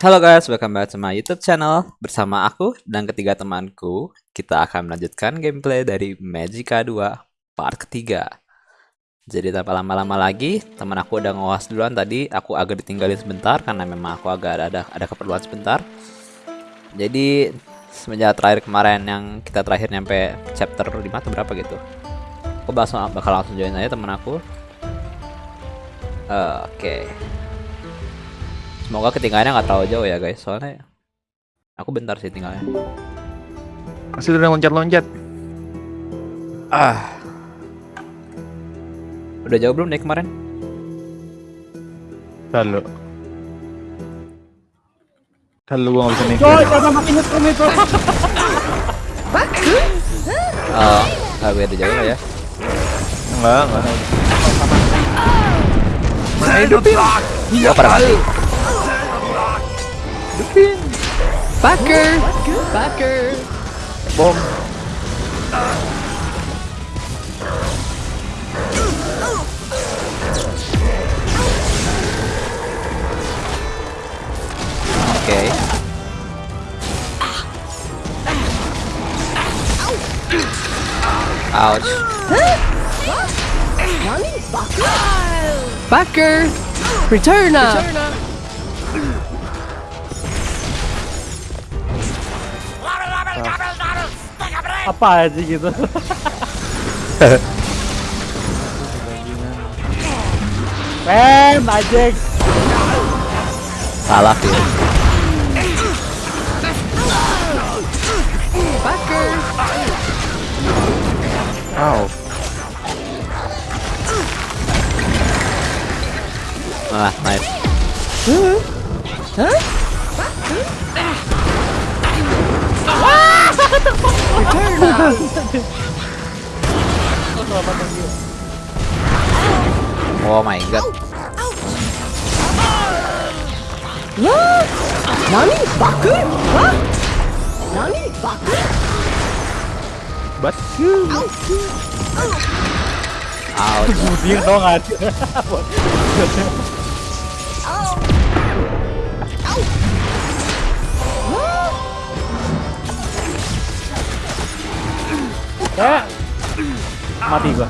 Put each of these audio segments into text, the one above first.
Halo guys, welcome back to my YouTube channel. Bersama aku dan ketiga temanku, kita akan melanjutkan gameplay dari Magica 2 part ketiga. Jadi tanpa lama-lama lagi, teman aku udah ngawas duluan tadi, aku agak ditinggalin sebentar karena memang aku agak ada ada keperluan sebentar. Jadi semenjak terakhir kemarin yang kita terakhir nyampe chapter 5 atau berapa gitu. Aku bakal, langsung join aja teman aku. Eh, Oke. Semoga ketinggalannya nggak terlalu jauh ya guys, soalnya aku bentar sih tinggalnya. Masih udah loncat-loncat. Ah. Udah jauh belum nih kemarin? Lalu. Lalu gua nggak bisa mikir. Coy, jangan makin nyetrum itu. Oh, nggak beda jauh lah ya. Enggak, enggak. Oh, pada mati. Backer, backer. Bom. Oke. Ouch. Backer. Returna. Apa aja gitu. Rem, Ajek. Salah sih. Wow. Ah, nice. Oh my god. Nani? Backer? Hah? Nani? Backer? Bat. Ouch. Mudir dong aja. Eh, mati gua.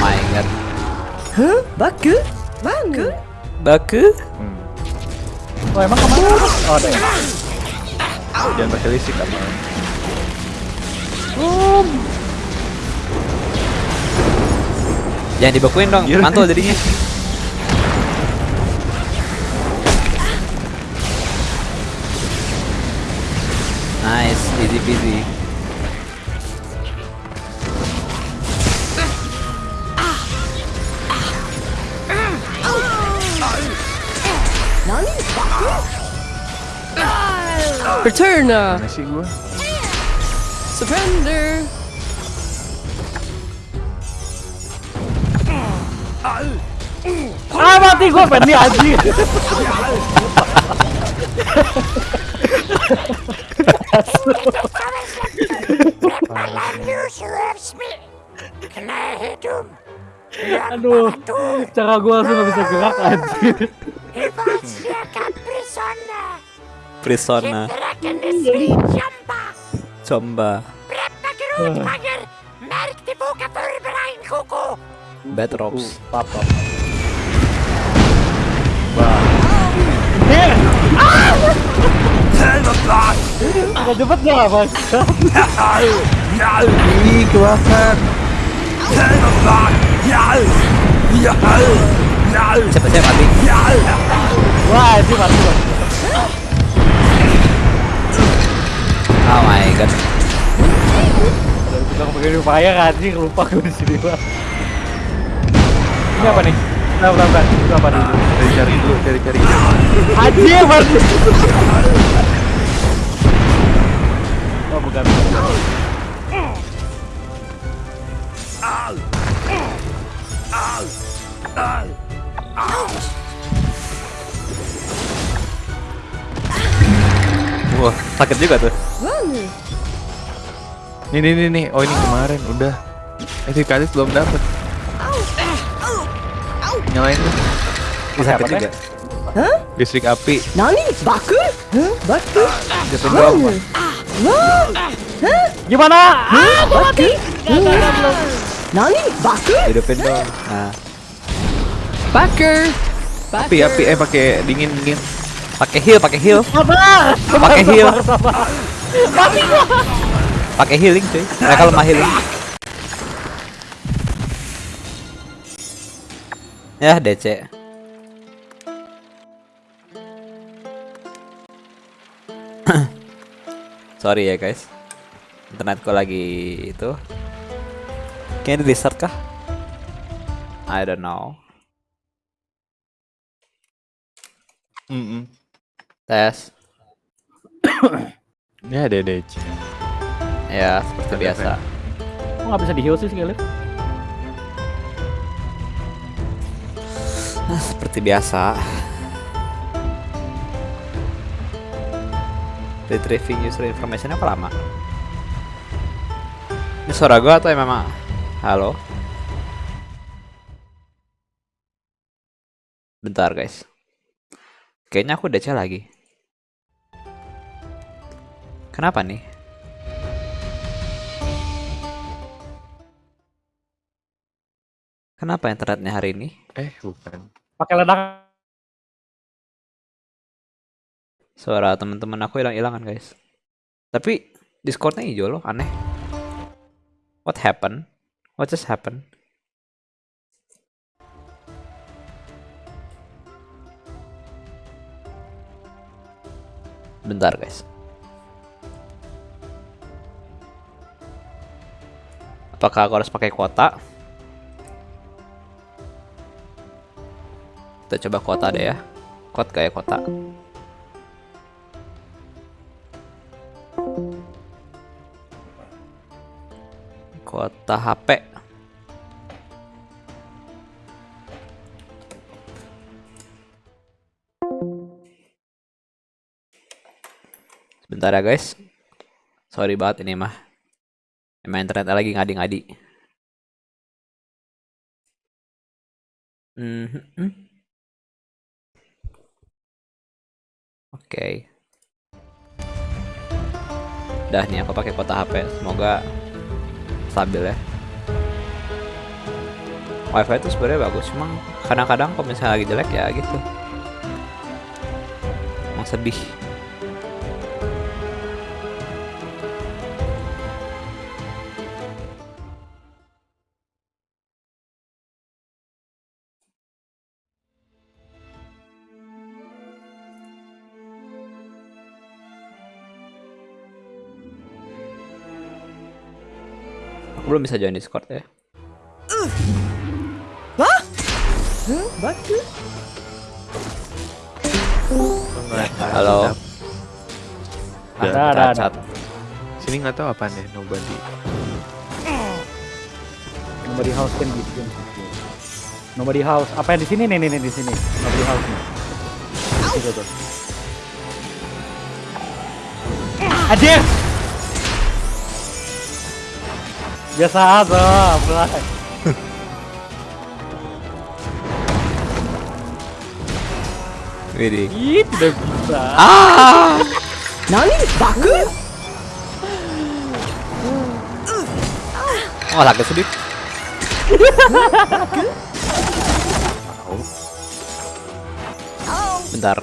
My god. Baku? Baku? Baku? Hmm. Oh emang ke mana? Oh ada ya? Jangan pakai listrik apa. Jangan dibekuin dong, mantul jadinya. Nice, easy peasy. Ah mati gua pengen nih anjing. Aduh, cara gua langsung gak bisa gerak anjing. Prisona, Comba, Bad Ropes. Papa. Oh my god. Kita pakai upaya anjing lupa gue. Ini apa nih? Bentar, bentar, bentar. Itu apa dulu? Cari cari dulu, cari cari. Anjing mati. Oh bukan. Wah, Sakit juga tuh. Nih nih nih nih. Oh ini kemarin udah. Eh si belum dapet nyalain tuh. Bisa apa juga. Hah? Listrik api. Nani? Baku? Hah? Baku? Jatuh doang. Wow. Hah? Gimana? Ah, aku mati. Nani? Baku? Hidupin dong. Nah. Baku? Api api eh pakai dingin dingin. Pakai heal, pakai heal. Sabar. Pakai heal. Mati gua. Pakai healing cuy. Eh, Mereka lemah healing. Ya DC. Sorry ya guys. Internetku lagi itu. Kayaknya di restart kah? I don't know. Mm Tes. Ya ada DC. Ya, seperti biasa. Kok nggak bisa di heal sih sekali? Nah, seperti biasa. Retrieving user information apa lama? Ini suara gua atau yang memang Halo? Bentar guys. Kayaknya aku DC lagi. Kenapa nih? Kenapa internetnya hari ini? Eh bukan. Pakai ledak. Suara teman-teman aku hilang-hilangan guys. Tapi Discordnya hijau loh, aneh. What happened? What just happened? Bentar guys. Apakah aku harus pakai kuota? Kita coba kuota deh ya. Kuat kayak kuota. Kuota HP. Sebentar ya guys. Sorry banget ini mah. Emang internet lagi ngadi-ngadi. Mhm. Oke. Udah nih aku pakai kuota HP. Semoga stabil ya. Wifi itu sebenarnya bagus, cuma kadang-kadang kalau misalnya lagi jelek ya gitu. Emang sedih. Bisa join Discord ya. バク Halo. Ada, ada, ada. Sini nggak tahu apa nih nobody. Nobody house kan gitu. Nobody house. Apa yang di sini nih nih nih di sini. Nobody house nih. Itu Biasa aja, mulai Widih. Ih, tidak bisa. Ah! Nani? Baku? Oh, agak sedikit. Bentar.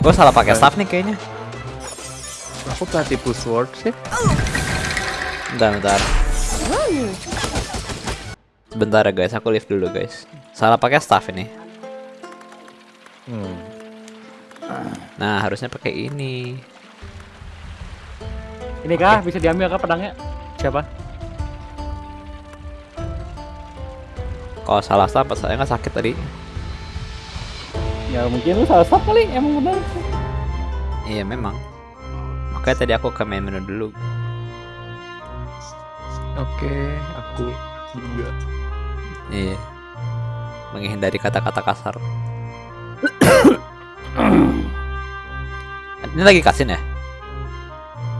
Gue salah pakai staff nih kayaknya. Aku tadi push sword sih. Ya. Bentar, bentar. Bentar ya guys, aku lift dulu guys. Salah pakai staff ini. Hmm. Nah, harusnya pakai ini. Ini kah bisa diambil kah pedangnya? Siapa? Kalau salah staff, saya nggak sakit tadi. Ya mungkin lu salah stop kali, emang benar. Iya memang. Makanya tadi aku ke main menu dulu. Oke, aku juga. Iya. Menghindari kata-kata kasar. Ini lagi kasin ya?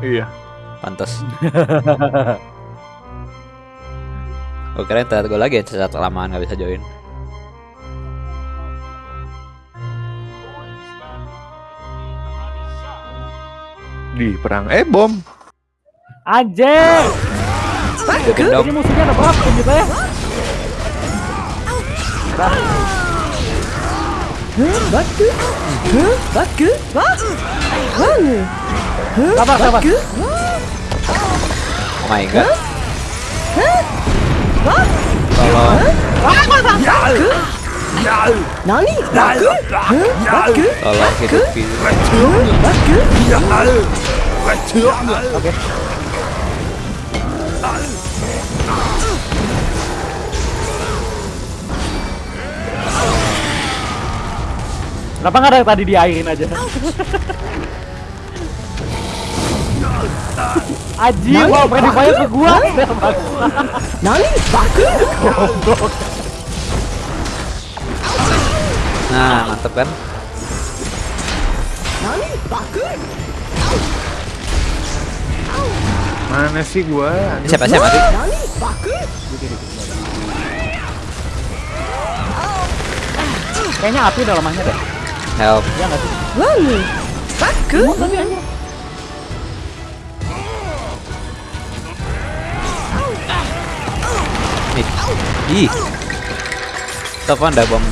Iya. Pantas. Gue kira internet gue lagi yang cacat kelamaan nggak bisa join. Di perang eh bom. Anjir. Jokin dong. Ini musuhnya ada berapa kita ya? Baku. Baku. What? One. Sabar, sabar. Oh my god. Tolong, Nani? Baku. Baku. tolong hidupin. Baku. Oke. Kenapa nggak ada yang tadi diairin aja? Anjir, mau friendly fire ke gua. Nani? Baku. Nah, mantep kan? Nani? Baku. Mana sih gua? Ini siapa siapa sih? Kayaknya api udah lemahnya deh. Help. Ya nggak sih? One. Baku. Ih. Ih. Telepon ada bom.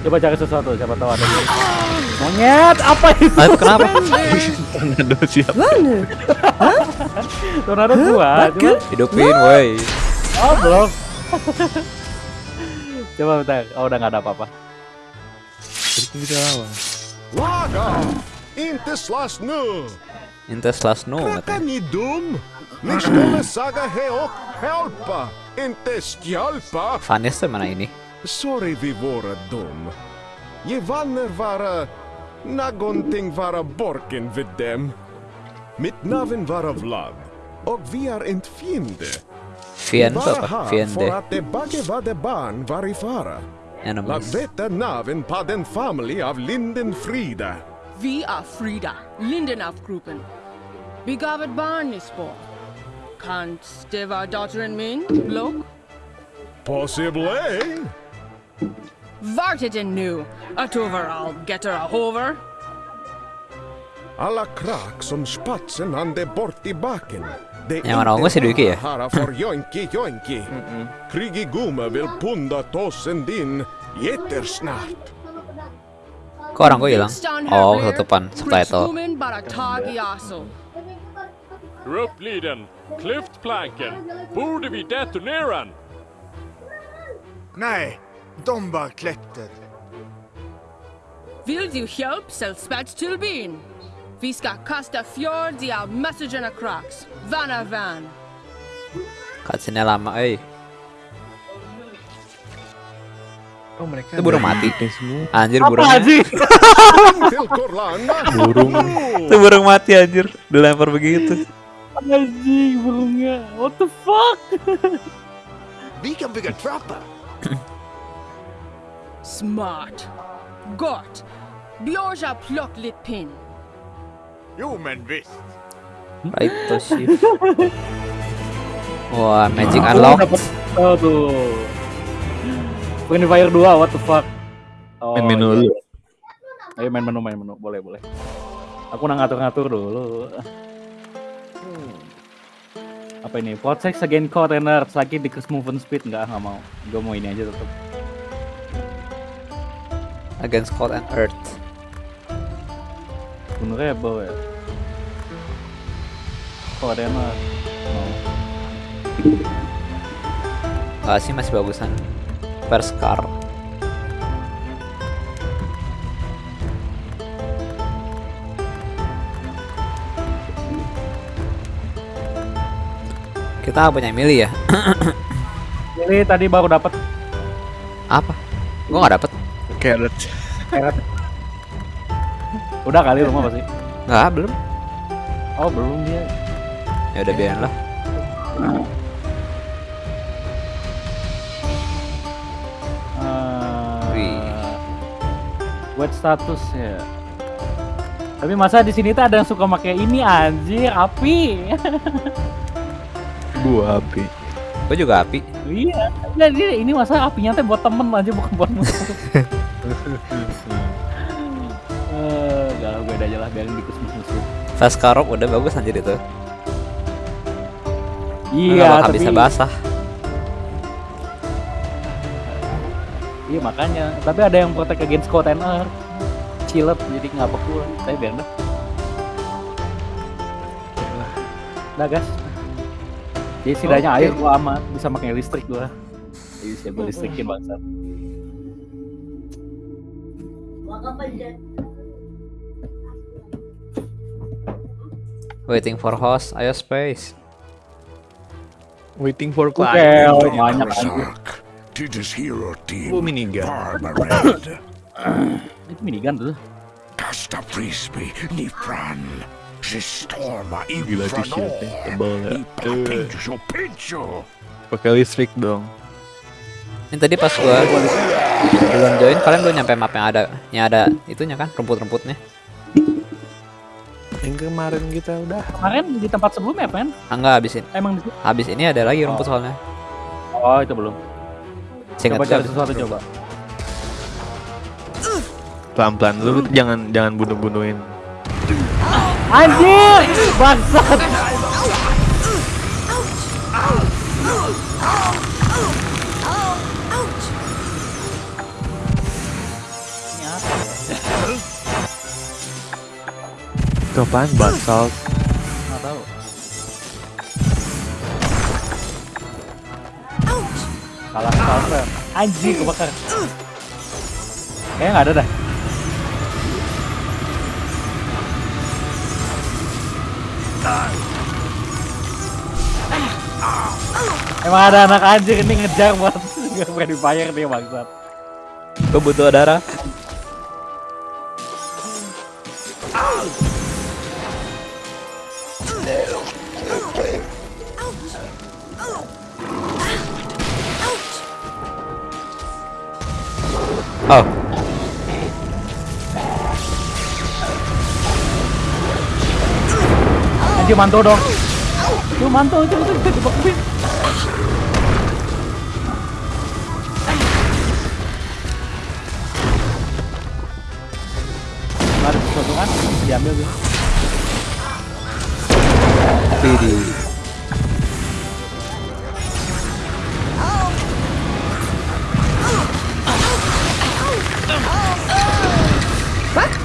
Coba cari sesuatu, siapa tahu ada. Monyet, apa itu? Itu kenapa? Tornado siap. One. Tornado gua. Hidupin, woi. Oh, belum. Coba bentar. Oh, udah nggak ada apa-apa. Itu bisa lawan. Laga! Inte slåss nu! Intes last no Är katanya. ni dum? Ni skulle säga hej och hjälpa, inte skjälpa! Vanis tuh mana ini? Sorry vi vara dum. Je vanner vara någonting vara borken vid dem. Mitt namn vara Vlad. Och vi er är inte fiende. Fiende Bara apa? här för Fiende. att det bägge var det barn var i fara. Ya Lag namnis. veta namn på den familj av Lindenfrida. Vi är Frida, Lindenafgruppen. Begavet barn i spår. Kan det vara dottern min, Block? Possibly. Vart är den nu? Att överallt getter a hover. Alla krak som spatsen han bort i baken. Det ja, inte onko se nykiä? Hara för joinki joinki. Mm -mm. Krigi gume vill punda tossen din jättesnart. Koiranko ilang? Oo, oh, tutupan sa taito. Gruppliden, klyft planken. Borde vi detonera den? Nej, bara kläckte. Vill du hjälp, säll spets till bin. Vi ska kasta fjord i av messagerna cracks. Van av van. Cutscene lama, eh. Oh mereka Itu burung mati. semua. Anjir Apa sih? Till Korlanda. Burung. Itu burung mati anjir. Dilempar begitu. Anjing burungnya. What the fuck? Kan bygga trappor. Smart. Gott. Björja plock lit pin. Jo, men visst. Right to shift. Wah, magic unlock. Dapet oh, tuh. Fire 2, what the fuck? Oh, Main menu iya. dulu. Ayo main menu, main menu. Boleh, boleh. Aku nak ngatur-ngatur dulu. Hmm. Apa ini? Protect against containers. Lagi decrease movement speed. Enggak, nggak mau. Gue mau ini aja tetap. Against cold and earth. Bunuh rebel ya. Container. Mau. Enggak sih masih bagusan. Perskar. Kita punya milih ya? Ini tadi baru dapat Apa? Gua nggak dapet. Carrot. Carrot. Udah kali rumah pasti. Nah, belum. Oh, belum dia. Ya udah biarin lah. Eh, buat status ya. Tapi masa di sini tuh ada yang suka pakai ini anjir, api. Gua api. Gua juga api. Iya, jadi ini masa apinya tuh buat temen aja bukan buat musuh. Gak gue aja lah biarin dikus musuh. Fast Karok udah bagus anjir itu. Iya, tapi bisa basah. iya makanya. Tapi ada yang protect against cold and earth. Chillet jadi nggak beku. Tapi biar dah. Udah gas. Jadi setidaknya air gua aman, bisa pakai listrik gua. Jadi gua listrikin bangsa. Waiting for host, ayo space. Waiting for client. oh, banyak this hero team. Gua minigun. Itu minigun tuh. Kasta frisbee. Ni fran. Sistorma Gila t-shirtnya tebal ya. Ipa Eh, pincho pincho. Pakai listrik dong. Ini tadi pas gua belum join, kalian belum nyampe map yang ada, yang ada itunya kan, rumput-rumputnya. Yang kemarin kita udah Kemarin di tempat sebelumnya, Pen? Ah, enggak habis ini. Emang di Habis ini ada lagi rumput soalnya. Oh, itu belum. Seingat Coba cari sesuatu coba. pelan-pelan lu jangan jangan bunuh-bunuhin. Anjir! Bangsat! Itu apaan? Basalt. Nggak tahu. Salah salah. Anjir kebakar. Kayaknya nggak ada dah. Emang ada anak anjir ini ngejar buat nggak berani bayar dia bangsat. Gua butuh darah. Oh, Anjir mantul dong. Tuh mantul itu itu itu dibakuin. Ada sesuatu kan? Diambil gitu. Widih.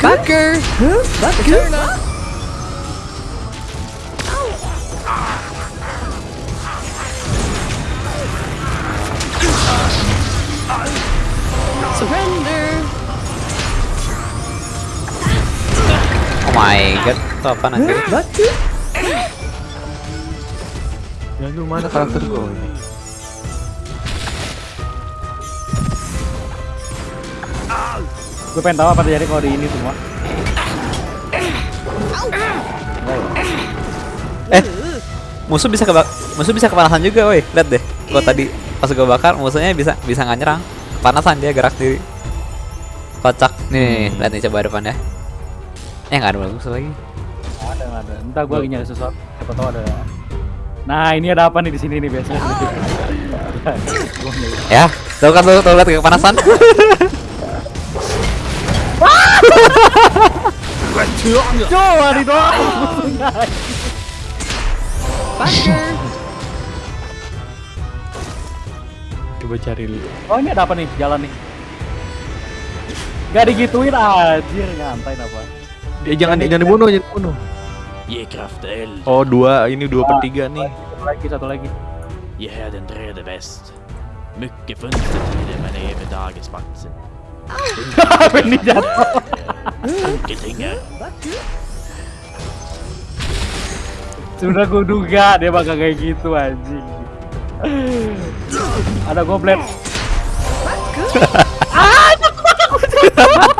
Bucker. Huh? Bucker. Surrender. Oh my god, itu apa nanti? Bucker. Ya lu mana karakter gua? Gue pengen tahu apa terjadi kalau di ini semua. Eh, musuh bisa kebak musuh bisa kepanasan juga, woi. Lihat deh. Gua tadi pas gua bakar musuhnya bisa bisa nggak nyerang. Kepanasan dia gerak diri. Kocak. Nih, lihat nih coba depan ya. Eh, nggak ada musuh lagi. Nggak ada nggak ada. Entah gue lagi nyari sesuatu. Siapa tahu ada. Nah ini ada apa nih di sini nih biasanya. Nyari. Ya, tuh kan tuh, tuh lihat kepanasan. Coba. Bucker. Coba cari dulu. Oh ini ada apa nih jalan nih? Gak digituin anjir ngantain apa? Dia jangan jangan dibunuh, jangan dibunuh. Ge kraft eld. Oh dua, ini dua per tiga nih. Satu lagi satu lagi. Här den tredje väst. Mycket fönstertider men även dagens matcher. Apa ini jatuh? Folketingar. Sudah gue duga dia bakal kayak gitu anjing. Ada goblet.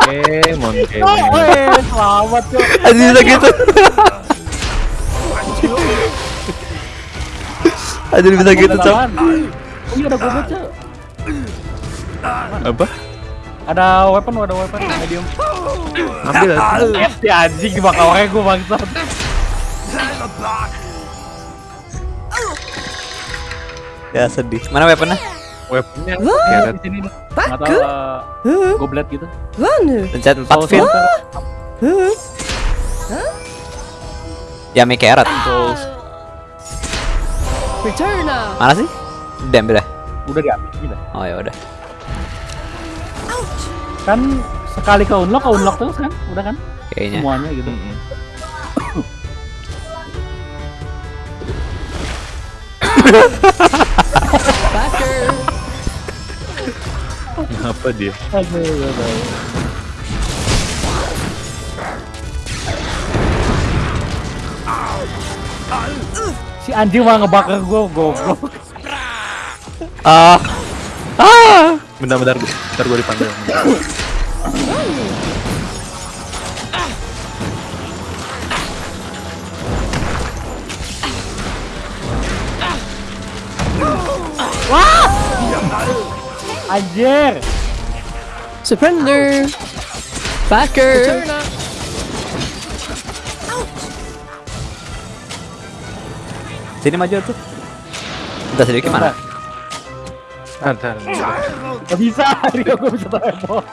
Eh, monke. Oh, eh, selamat. Anjir bisa gitu. Anjir bisa gitu, Cok. Oh iya ada goblet cuy. Apa? Ada weapon, ada weapon medium. Ambil aja. Si anjing bakal orangnya gue bangsat. Ya sedih. Mana weaponnya? Weaponnya. Ya, Ya, di sini uh, goblet gitu. Pencet 4 Soul fin. Ya make carrot. Mana sih? Diambil ya? Udah diambil gila. Oh ya udah. Kan sekali ke unlock, ke unlock terus kan? Udah kan? Kayaknya. Semuanya gitu. Backer! Apa dia? Aduh, Si anjing malah ngebakar gue, goblok. Ah. Ah. Bentar, bentar, bentar gue dipanggil. Bentar. Anjir. Surrender! Backer! Sini maju tuh. Udah sedikit mana? Bentar, bentar. Gak bisa, Rio gue bisa teleport.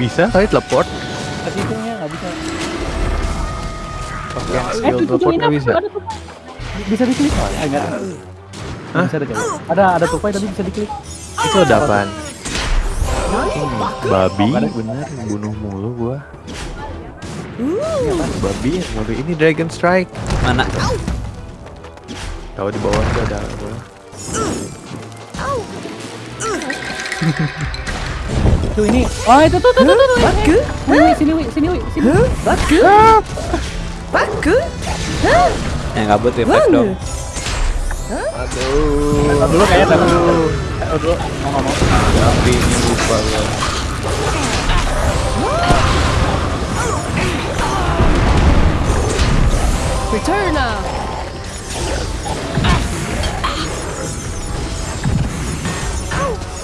Bisa kali teleport? Bisa. Eh, skill teleport nggak bisa. Bisa diklik oh, ya, enggak ada. Hah? Bisa diklik. Ada ada tupai tapi bisa diklik. Itu ada apaan? Babi, bener, bunuh mulu gua. Babi, babi ini Dragon Strike. Mana? Tahu di bawah tuh ada apa? Tuh ini. Oh, itu tuh tuh tuh tuh. Baku? Sini wi, sini wi, sini. Huh? Baku? Baku? Yang gabut refleks dong. Tahu dulu kayaknya dulu. Dulu. Mau nggak mau. Babi ini lupa.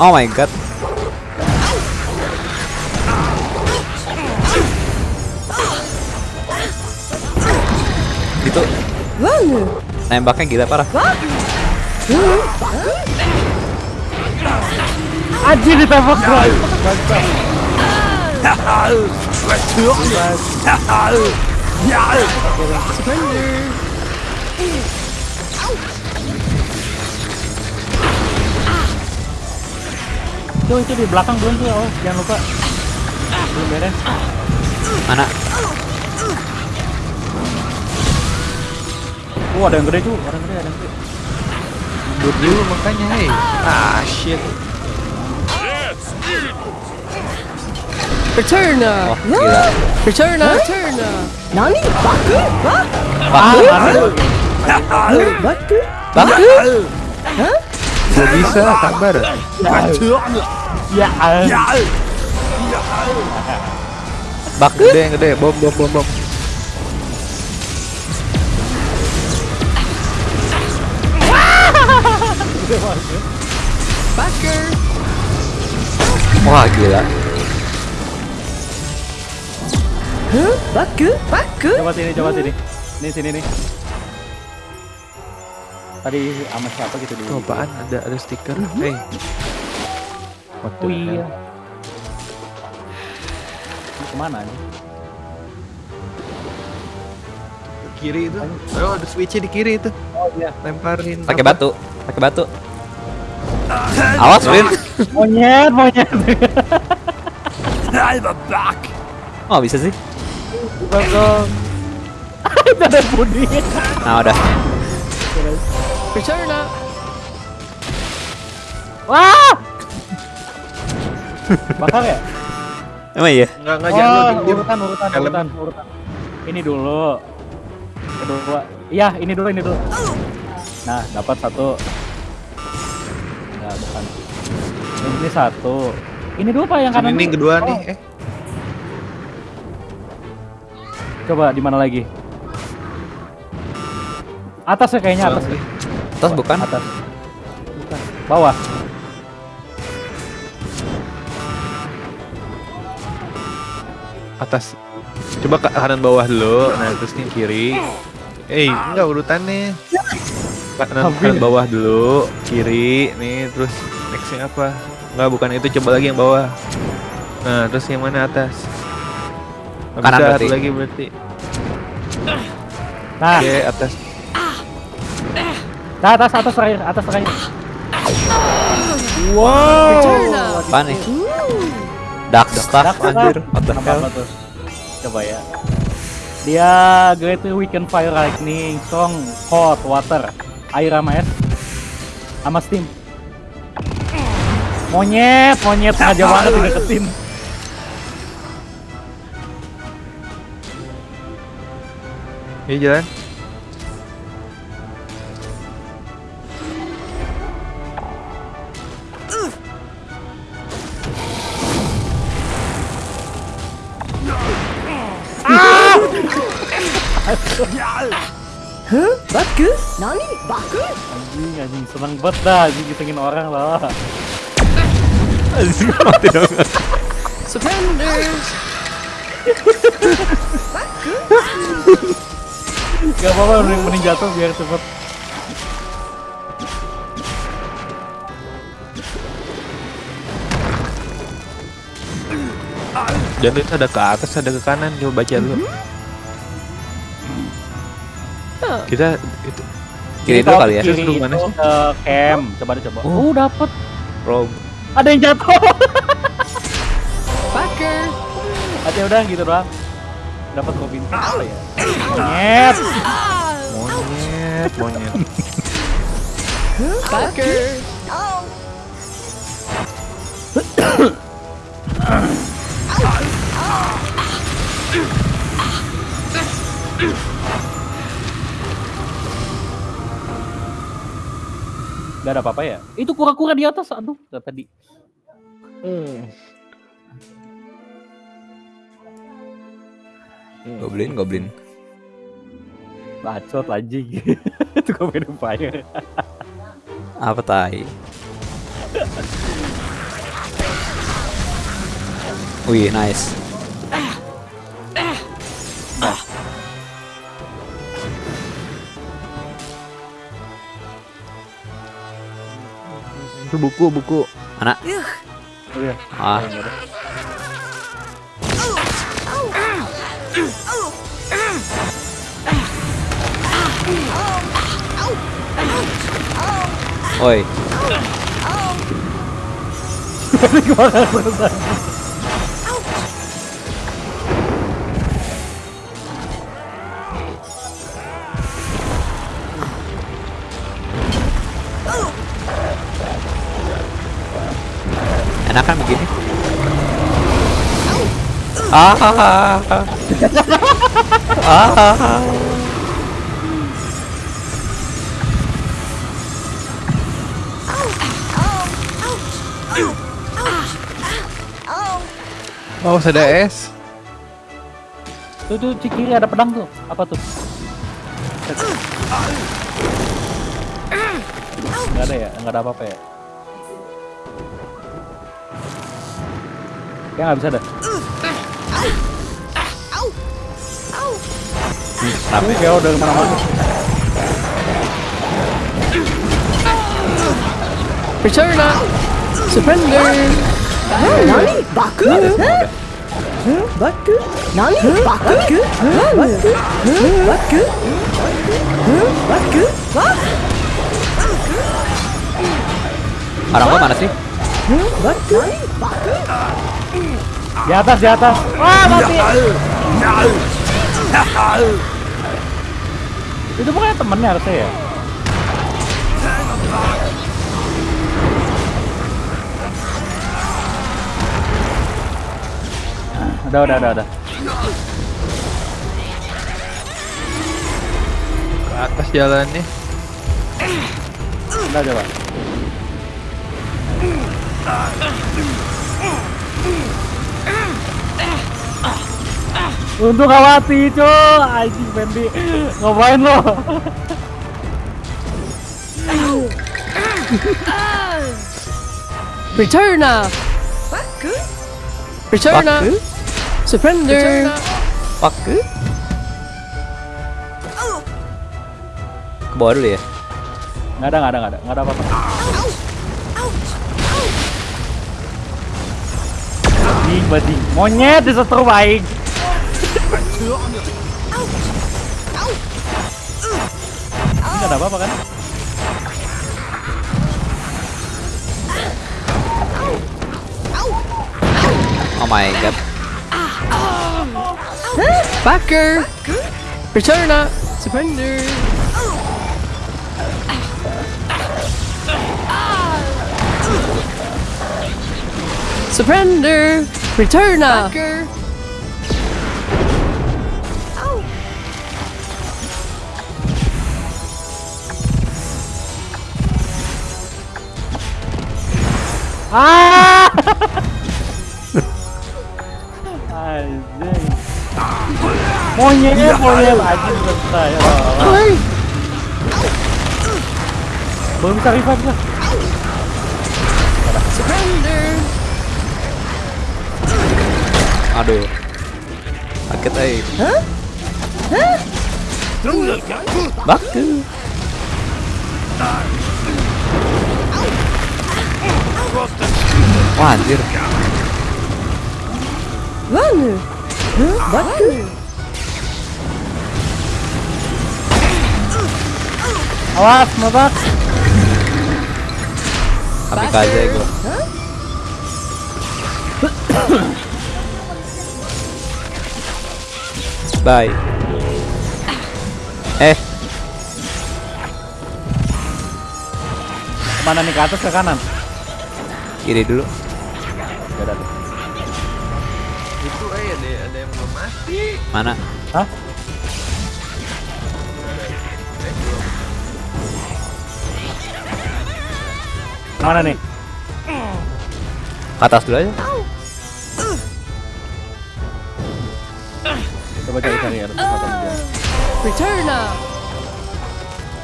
Oh my god. Itu nembaknya gila parah. Anjir ditembak gua. Tuh itu di belakang belum tuh, oh, jangan lupa. Belum beres. Mana? Oh, ada yang gede tuh, ada yang gede, ada yang gede. Mundur dulu makanya, hey. Ah, shit. Returner! Oh gila. Returner! Returner! Nani? Baku? Wah? Baku. Baku? Baku. Gak bisa, sabar. Ya, ya. Baku. Gede yang gede, bom, bom, bom, bom. Wah gila. Huh? Baku? Baku? Coba sini, coba sini. Ini sini nih. Tadi sama siapa gitu di Itu apaan? Ada ada stiker. Hey. What the Oh iya. Ini Ke mana nih? Kiri itu. Oh, ada switchnya di kiri itu. Oh iya. Lemparin. Pakai batu. Pakai batu. Awas Win. Monyet, monyet. Oh bisa sih. Belakang. Itu ada Budi. Nah udah. Returner! Wah! Bakar ya? Emang iya. Enggak enggak Oh, jangan diem. urutan, urutan, Helm. urutan, urutan. Ini dulu. Kedua. Iya, ini dulu, ini dulu. Nah, dapat satu. Enggak, bukan. Ini satu. Ini dulu Pak yang kanan. nih dulu. kedua Oh, nih. Eh, Coba di mana lagi? Atas ya kayaknya atas. Ya. Atas bukan? Atas. Bukan. Bawah. Atas. Coba ke kanan bawah dulu, nah terus nih kiri. Eh, hey, enggak urutannya. Kanan, kanan bawah dulu, kiri, nih terus nextnya apa? Enggak, bukan itu. Coba lagi yang bawah. Nah, terus yang mana atas? Nggak Kanan bisa, berarti. lagi berarti. Nah, Oke, atas. nah atas atas terakhir, atas terakhir. Apa nih? Dark Staff anjir. What the Apa hell? Coba ya. Dia Great Weekend Fire Lightning, Strong, Hot, Water, Air sama es, sama Steam. Monyet, monyet sengaja banget dideketin. Ini jalan. Baku? Nani? Baku? Anjing, anjing seneng banget dah, anjing orang lah. Surrender. Gak apa-apa, mending, jatuh biar cepet. Jangan itu ada ke atas, ada ke kanan. Coba baca dulu. Kita itu Kiri dulu kali ya. Kiri Terus mana itu sih? ke camp, coba deh coba. Oh. Oh, dapet. Rob. Ada yang jatuh. Backer. Aja udah gitu doang. Dapat bintang apa ya? Monyet. Monyet, monyet. Backer. Gak ada apa-apa ya? Itu kura-kura di atas, aduh, gak tadi. Goblin, goblin. Bacot anjing. Itu komen fire. Apa tai? Wih, nice. Itu buku, buku. Mana? Oh iya. Ah, oi. Enak kan begini? Ah, ah, ah, Oh, ada es. Tuh tuh di kiri ada pedang tuh. Apa tuh? Gak ada ya? Gak ada apa-apa ya? Ya nggak bisa. Kenapa ya? Ya udah ke mana-mana. Returner. Surrender. Nani? Baku? Huh? Baku? Nani? Baku? Huh? Baku? Huh? Baku? Huh? Baku? What? Orang gua mana sih? Huh? Baku? Nani? Baku? Di atas, di atas. Wah, mati. Itu bukannya temennya harusnya ya? Udah, udah, udah, udah. Ke atas jalannya. Udah coba. Untuk kawati cuy, anjing Fendi. Ngapain lo? Returner. Baku? Returner. Surrender. Fuck. Ke bawah dulu ya. Nggak ada, nggak ada, nggak ada, nggak ada apa-apa. Bading, bading. Monyet aing. Ini nggak ada apa-apa kan? Oh my god. Backer. Returna. Surrender. Surrender. Returna. Backer. Ah! Monyet, monyet selesai. Ya Allah. Belum bisa revive lah. Surrender. Aduh. Sakit ay. Baku. Wah anjir. Huh? Baku! Awas, mabak. Kamikaze gua. Bye. Eh, Ke mana nih ke atas ke kanan? kiri dulu. Ya udah. Itu eh ada ada yang belum mati. Mana? Mana nih? Ke atas dulu aja. Coba cari cari ya. Returna.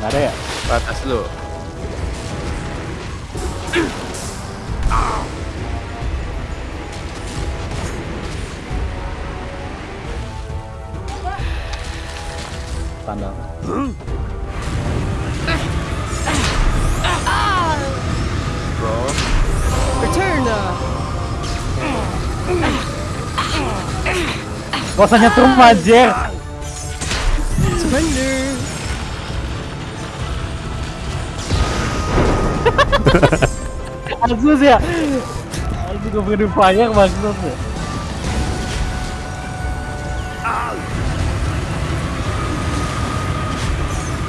Nggak ada ya? Ke atas lu. Gak usah nyetrum anjir. Surrender. Asus ya. Asus gue pengen banyak maksudnya.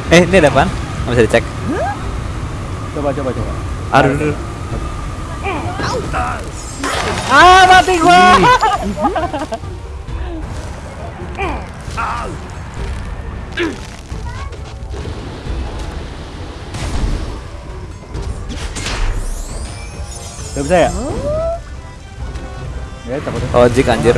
Eh, ini ada apaan? Nggak bisa dicek. Coba coba coba. Aduh, aduh. Ah mati gua. Udah bisa ya? Ya, cabut deh. Ojek anjir.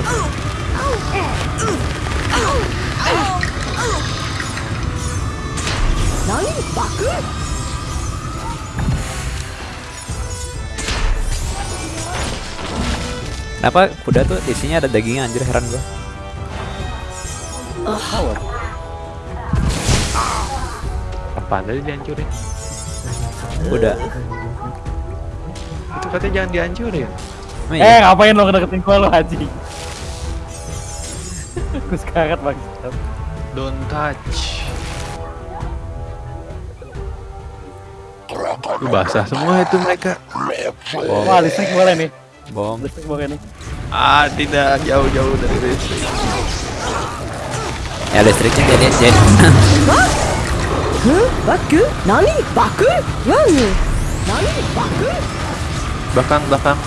Kenapa kuda tuh isinya ada dagingnya anjir heran gua. Apaan tadi dihancurin? Kuda. Itu katanya jangan dihancurin. Eh, iya? ngapain lo ngedeketin gua lo haji? Gue sekarat maksud. Don't touch. Lu basah semua itu mereka. Wah, listrik boleh nih. Bom. Listrik boleh nih. Ah, tidak jauh-jauh dari listrik. Ya listriknya jadi jadi. Huh? Baku? Nani? Baku? Run! Nani? Baku? Belakang, belakang.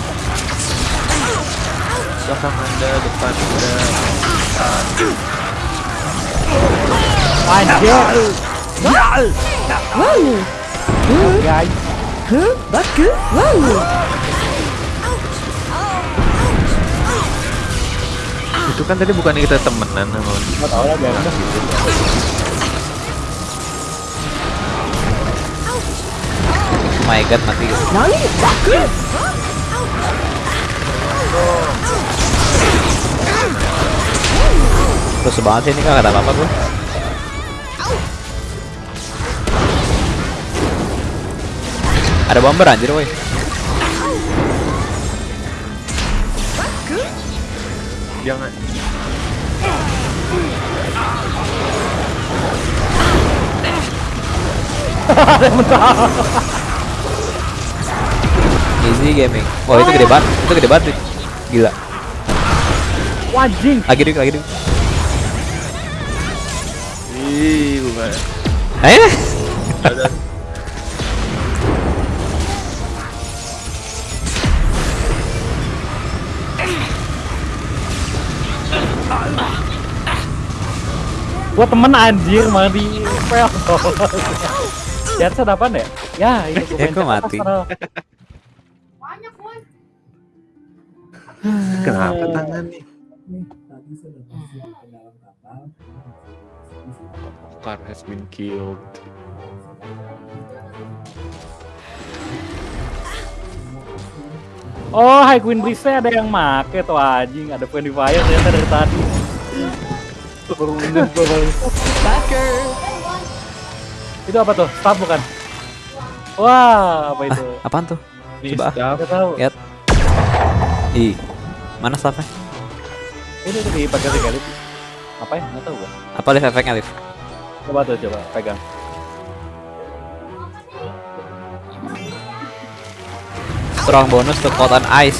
Belakang anda, depan anda. Anjir. Huh? Baku? Run! Itu kan tadi bukan kita temenan sama Gak tau lah, biarin dah. Oh my god mati. Nani? Terus banget sih ini kan kata apa-apa gue. Ada bomber anjir woi. Jangan. Easy gaming. Wah itu gede banget. Itu gede banget. Gila. Wajing. Lagi dik, lagi dik. Ih, bukan. Eh. Gua temen anjir malah di pel. Headset apaan ya? Ya, ini gua Ya, mati. Astral. Kenapa tangan nih? Car has been killed. Oh, High Queen Breeze ada yang make tuh anjing, ada Friendly Fire ternyata dari tadi. Itu apa tuh? Staff bukan? Wah, apa itu? Apaan tuh? Ini Coba. staff. Gak tahu. Lihat. Ih. Mana staffnya? Ini tuh dipakai sekali. Apa ya? Nggak tahu gua. Apa live efeknya live? Coba tuh, coba pegang. Strong bonus to cold on ice.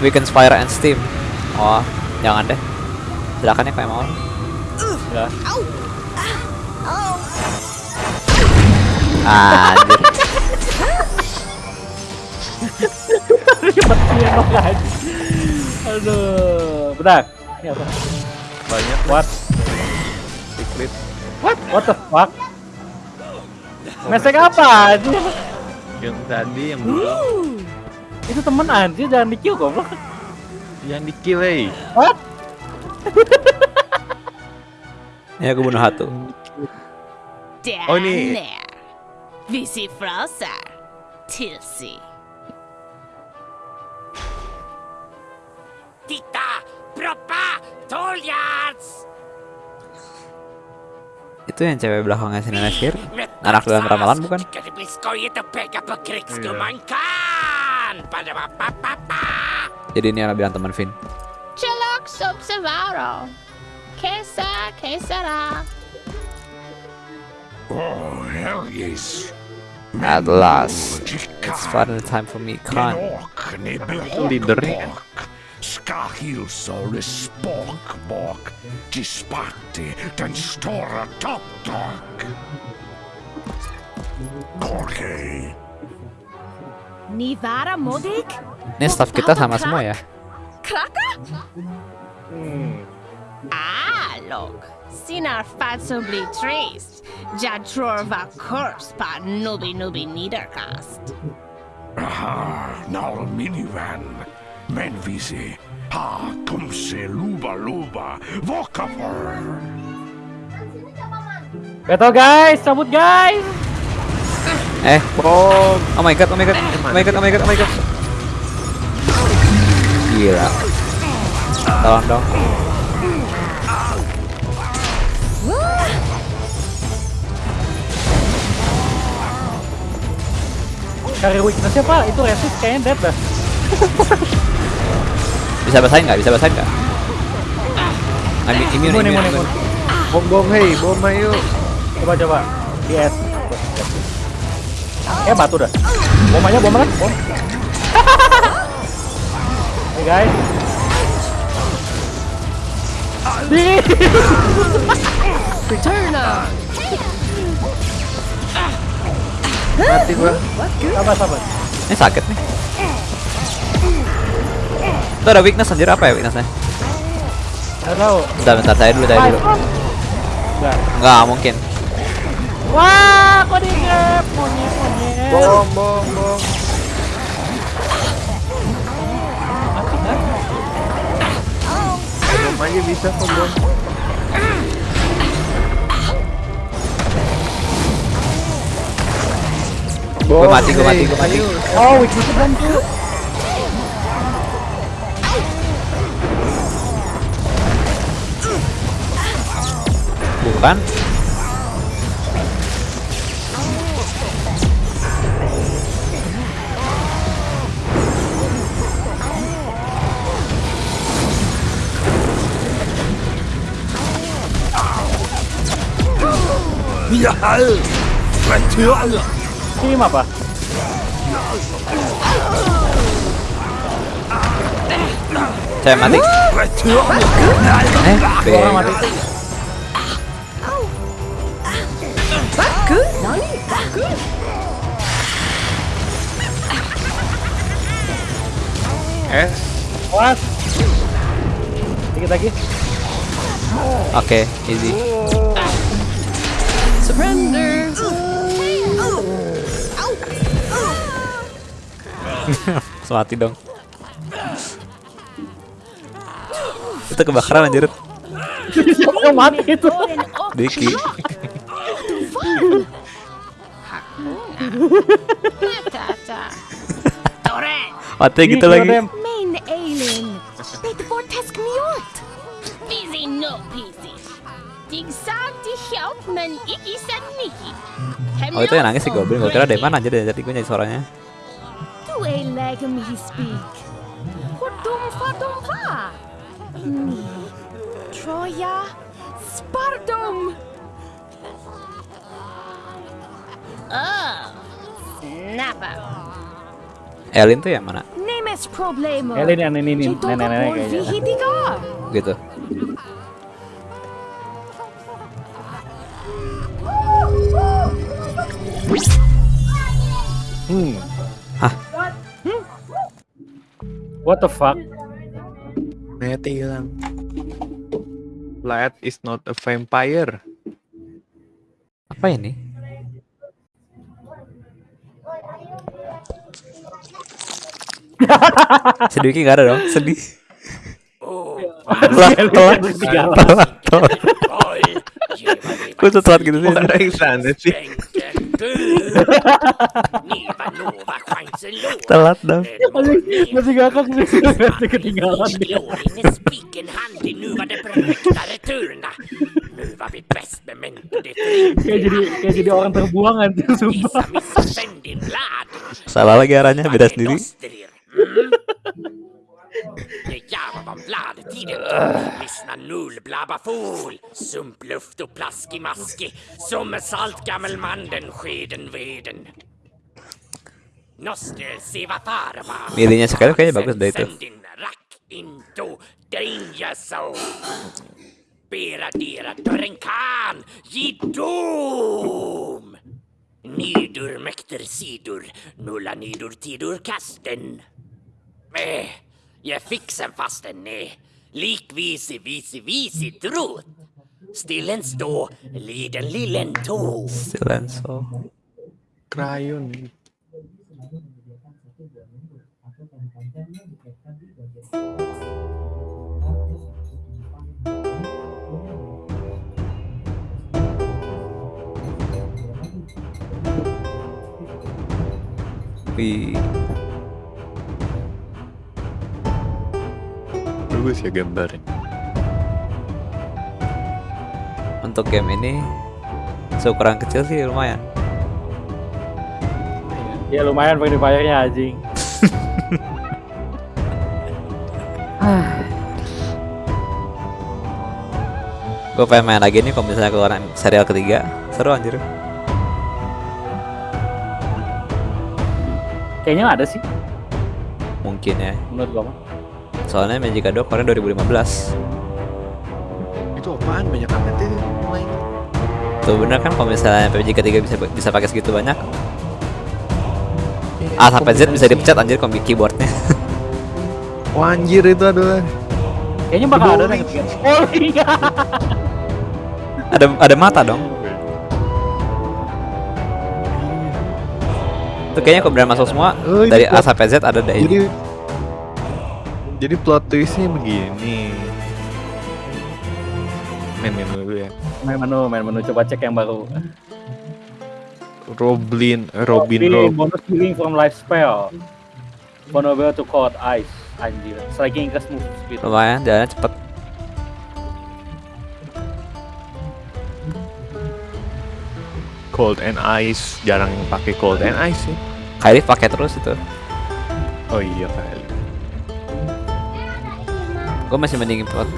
Weakens fire and steam. Oh, jangan deh. Silakan ya kayak mau. Ya. Anjir. Mati emang anjing. Aduh, bentar. Ini apa? Banyak What? secret. What? What the fuck? Mesek apa anjir? Yang tadi yang belum. Itu temen anjir jangan di-kill goblok. Yang di kill eh. What? Ya aku bunuh satu. Oh, ini- Vi ser frasar. Tilsi. Titta! Proppa! Toljards! Itu yang cewek belakangnya si nenek sihir. Anak dalam ramalan bukan? Kan! Padabapapapa! Jadi ini yang bilang teman Vin. Chelox observaro. Kesa, kesara. Oh, hell yes. At last, it's finally time for me, Khan. leadernya. Ska hilsa spak bak till Sparte, den stora toppdag. Okej. Ni vara modig? Ini staff kita sama semua ya. Kraka? Ah, log. Sinar fatso blir trist. Jag tror var kurs på nubi nubi niederkast. Aha, now minivan. Men vi ser. Ha, kom se luba luba. Vakafor. Betul guys, cabut guys. Eh, bom. Oh my god, oh my god, oh my god, oh my god, oh my god. Gila. Tolong dong. Cari weaknessnya pak, itu resist kayaknya dead dah. Bisa basahin nggak? Bisa basahin nggak? I'm immune, Imun, immune, imun, immune. imun. Bom bom hey, bom ayo. Coba coba. DS. Eh batu dah. Bom aja bom kan? Bom. Hey guys. Di. Returner. Mati gua. Sabar sabar. Ini sakit nih. Itu ada weakness anjir apa ya weaknessnya? Gak tahu. Bentar, bentar, saya dulu, saya dulu. Enggak. Enggak mungkin. Wah, kok di grab monyet monyet. Bom bom bom. Mati kan? Aja bisa kok bom. Gue mati, gue mati, gue mati. Oh, weaknessnya belum tuh. kan? Tim apa? Saya mati. Eh. Orang mati. S. What? Dikit lagi. Oke, easy. Surrender. Mati dong. Itu kebakaran anjir. Siapa yang mati itu? Diki. Mati gitu lagi. Busy no busy. Dig help Nicky. Oh itu yang nangis si Goblin. Gue kira dari mana aja dari tadi gue nyari suaranya. Är läge me speak. Hur dum får de vara? Ni. Troja. Spardom. Oh. Snabba. Elin tuh yang mana? Nemes problemer. Elin yang ini nih, nenek-nenek kayaknya. Gitu. Hmm. What the fuck? Ternyata hilang. Light is not a vampire. Apa ini? Sedih Ki, nggak ada dong, sedih. Telat, telat, telat, telat. Kok tuh telat gitu sih? Ada yang sana sih? Telat dong. Masih ngakak nih. Masih ketinggalan Kayak jadi kayak jadi orang terbuang anjir sumpah. Salah lagi arahnya, beda sendiri. Det Jarvan Bladetiden. Lyssna null, blabba fol. Sumpluft och plaskimaski. Som salt gammelmanden, skeden veden. Nostre seva farma. Jedynie czekaj, okej, bagus baitów. Rak into danger zone. Bera dera dörrenkan. Ge dom. Nidur mäkter sidor. Nulla nidur tidur kasten. Äh. Jeg fikk fast den är likvis i vis i. Stillen stå, liden lillen tå. Stillen så. Krajun. We Bagus ya gambarnya. untuk game ini seukuran kecil sih lumayan. Ya lumayan Free Fire-nya anjing. Gue pengen main lagi nih kalau misalnya keluaran serial ketiga. Seru anjir. Kayaknya ada sih Mungkin ya. menurut gua mah. Soalnya Magic 2 kemarin 2015. Itu apaan? Banyak amat itu main. Tuh bener kan kalau misalnya PUBG ketiga bisa bisa pakai segitu banyak. A sampai Z bisa dipecat anjir kombi keyboardnya. Wah anjir itu adalah. Kayaknya bakal ada yang ketiga. Oh iya. ada ada mata dong. Itu kayaknya kalau beneran masuk semua Oh, dari A sampai Z ada deh Jadi ini. Jadi plot twistnya begini. Main main dulu ya. Main menu, main menu coba cek yang baru. Roblin, Robin, Pilih Rob. bonus healing from life spell. Vulnerable to cold ice. Anjir. Selagi increase move speed. Lumayan jalannya cepet. cold and ice jarang pakai cold and ice sih Kylie pakai terus itu. oh iya kali Gue masih mending prot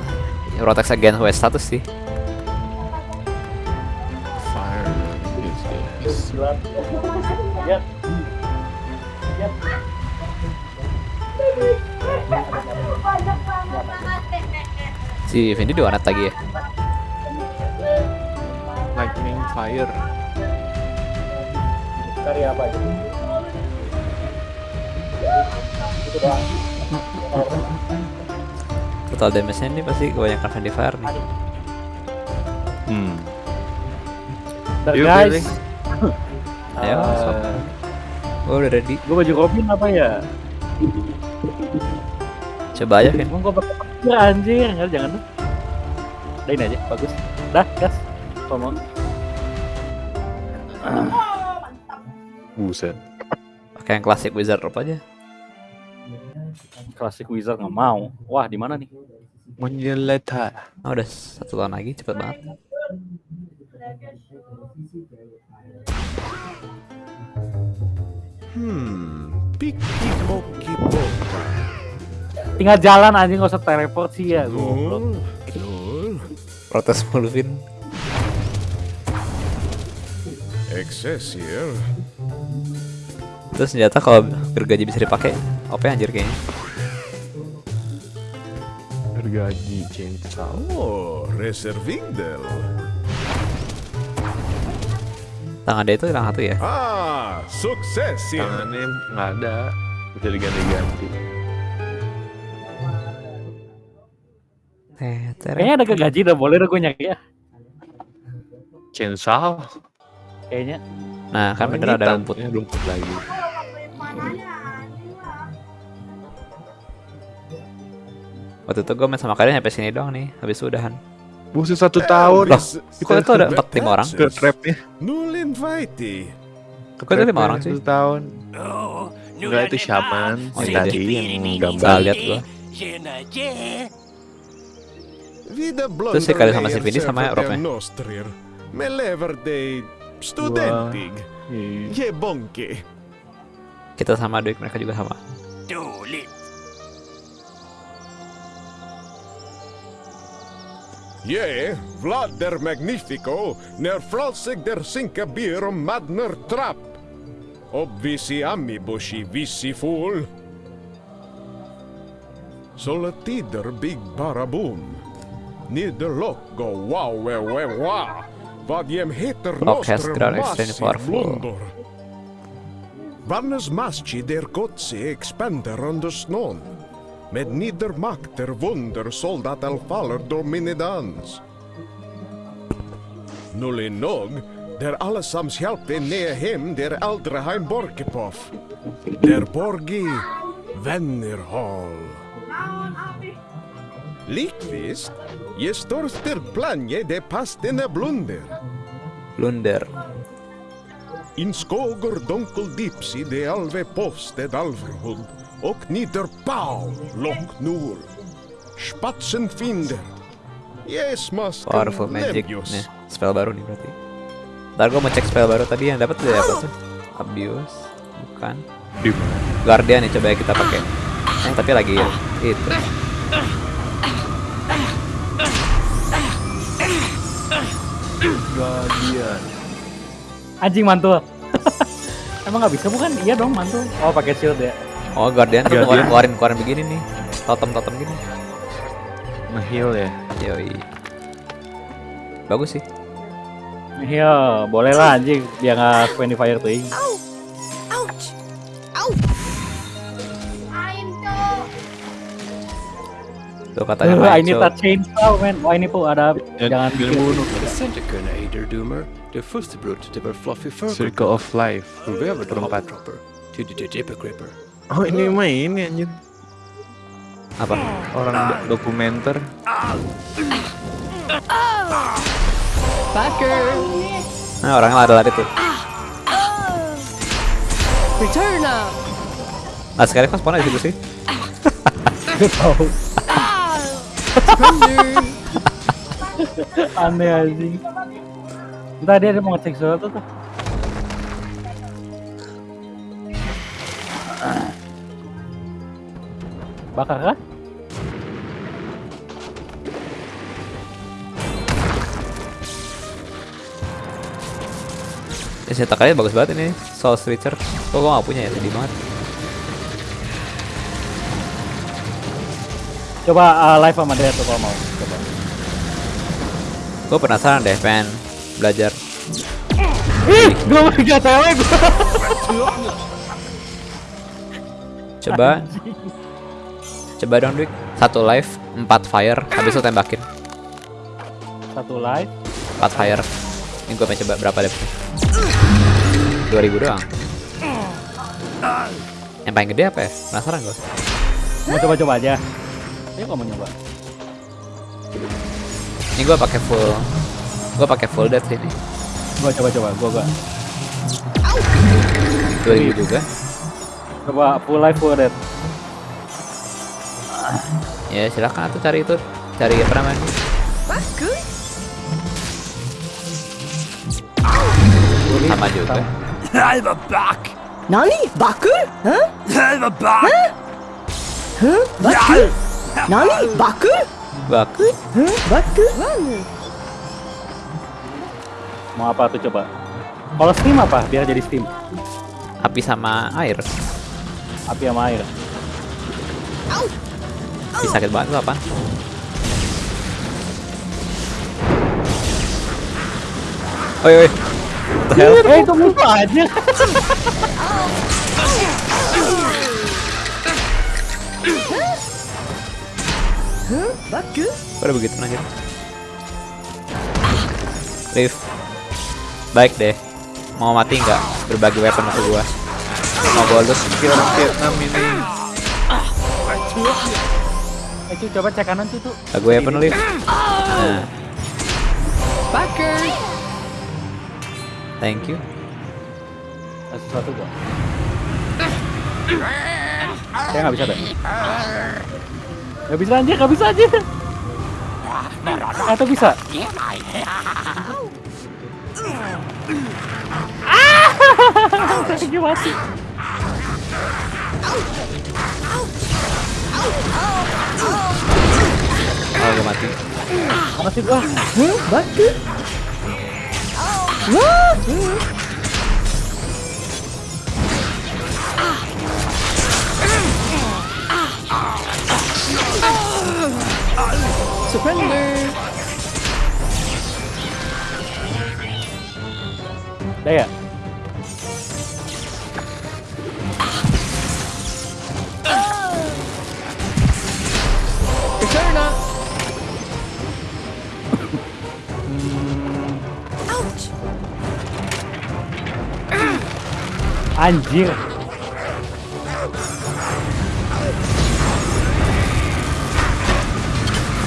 Protex against West status sih. fire is Si Vindi di warnet lagi ya. lightning fire Cari apa aja? Total damage-nya ini pasti kebanyakan Fire nih. hmm Bentar, Yuk, guys. Ayo, sok. Gue udah ready. Gue baju Robin apa ya? Coba aja, Vin. Gue pakai petir anjir, enggak jangan dah. Udah ini aja, bagus. Dah, gas. Ngomong. buset Pakai yang klasik Wizard Rope aja. Classic Wizard nggak mau. Wah, di mana nih? Monjeleta Oh, udah satu tahun lagi, cepet banget. Hmm, piki poki poka. Tinggal jalan anjing nggak usah teleport sih ya. Nul, nul. Protes mulu, Vin. Excelsior. Terus senjata kalau gergaji bisa dipakai, OP anjir kayaknya. Gergaji chainsaw Oh, reservindel. Tangan dia itu hilang satu ya. Ah, sukses ya. tangannya nggak ada bisa diganti-ganti. Kayaknya ada gaji udah boleh udah gue nyaki ya. chainsaw Kayaknya. Nah, kan Oh, bener ada tan- rumput. ini rumput lagi Waktu itu gue main sama kalian sampai sini doang nih, habis udahan. buset satu tahun Loh, kok itu ada empat lima orang? ke trapnya Nul invite. Kok itu lima orang cuy? satu tahun Oh, enggak itu shaman Oh, yang iya tadi deh. yang gambar lihat gua. Vida Terus si kali sama si Vini sama lever de studentig. Iya. Je bonke. Kita sama duit mereka juga sama. Je, Vlad der Magnifico, när fralsig der sinka bir madner trapp. Obvisi ammibushi vissi fol. Sola tider big barabum. Nider locko wow we we wa. Vad jem heter nostre massi blundor. Vannes masci der kotsi expander under snon. Med nedermakter vunder soldaten faller då minidans. Nulli nog, där allesammans hjälpte ner hem där Aldraheim Borkepoff. Där Borgi vänner hall. Likvist, je storster planje de pastene blunder. Blunder. In skoger dunkel dipsi de alve poste dalverhund. Och nieder pau lock nur. Spatsen finder. Yes, mas Powerful magic nih. Spell baru nih berarti. Ntar gue mau cek spell baru tadi yang dapat dari apa tuh? Abuse, bukan. Guardian nih coba ya kita pakai. Eh tapi lagi ya. Itu. Guardian Anjing mantul. Emang nggak bisa bukan? Iya dong mantul. Oh pakai shield ya. Oh Guardian tuh Guardian. keluarin keluarin keluarin begini nih. Totem-totem gini. nge-heal ya Yoi. Bagus sih. Iya, boleh lah anjing. Dia nggak friendly fire! Ouch! Tuh katanya Uh, I main need show. a chainsaw man. Wah ini tuh ada jangan bilang bunuh Centerkunna Eiderdoomer, de fosterbrod till our fluffy fur Circle of Life However, the proper to the Dipper Gripper. Oh ini eh. mah ini ya, anjir. Apa? Orang do dokumenter. Nah, orangnya lari-lari tuh. Returna. Nah, sekarang kan spawn aja sih. Tahu. Aneh anjing. Entah dia mau ngecek suatu tuh. Bakar kah? Ya setakannya bagus banget ini Soul Switcher. Kok gua gak punya ya sedih banget. Coba uh, live sama dia tuh kalau mau. Coba. Gue penasaran deh, pengen belajar. Ih, gue mau gak cewek gue. Coba. Coba dong, Dik. Satu live, empat fire, habis itu tembakin. Satu live. Empat fire. Ini gue pengen coba berapa deh? 2000 doang. Yang paling gede apa ya? Penasaran gue. Mau coba-coba aja. Ayo kamu nyoba. Ini gue pakai full. Gue pakai full death ini. Gua coba-coba, gua gua. 2000 juga. Coba full life full dead. Ya silakan tuh cari itu. Cari apa namanya? Bagus. Sama juga. I'm back! Nani? Baku? Huh? I'm back! Huh? Baku? Nani? Baku? Bagus. Huh? Baku? Mau apa tuh coba? Kalau steam apa? Biar jadi steam. Api sama air. Api sama air. Ih, sakit banget lu apa? Oi oi. What the hell? Eh, itu musuh aja. Udah begitu anjir? Liv. Baik deh. Mau mati nggak? Berbagi weapon ke gua. Mau bonus? Kira orang Vietnam ini. Eh, Cu, coba cek kanan Cu, tuh. Lagu weapon Liv. Nah, Backer! thank you. Ada sesuatu gua. Saya nggak bisa deh. Nggak bisa aja, nggak bisa aja. Atau bisa? Ah! Lagi mati. Oh, gua mati. Mana sih gua? Huh? Baku? Wah! Surrender! Udah ya? Return up! Anjir.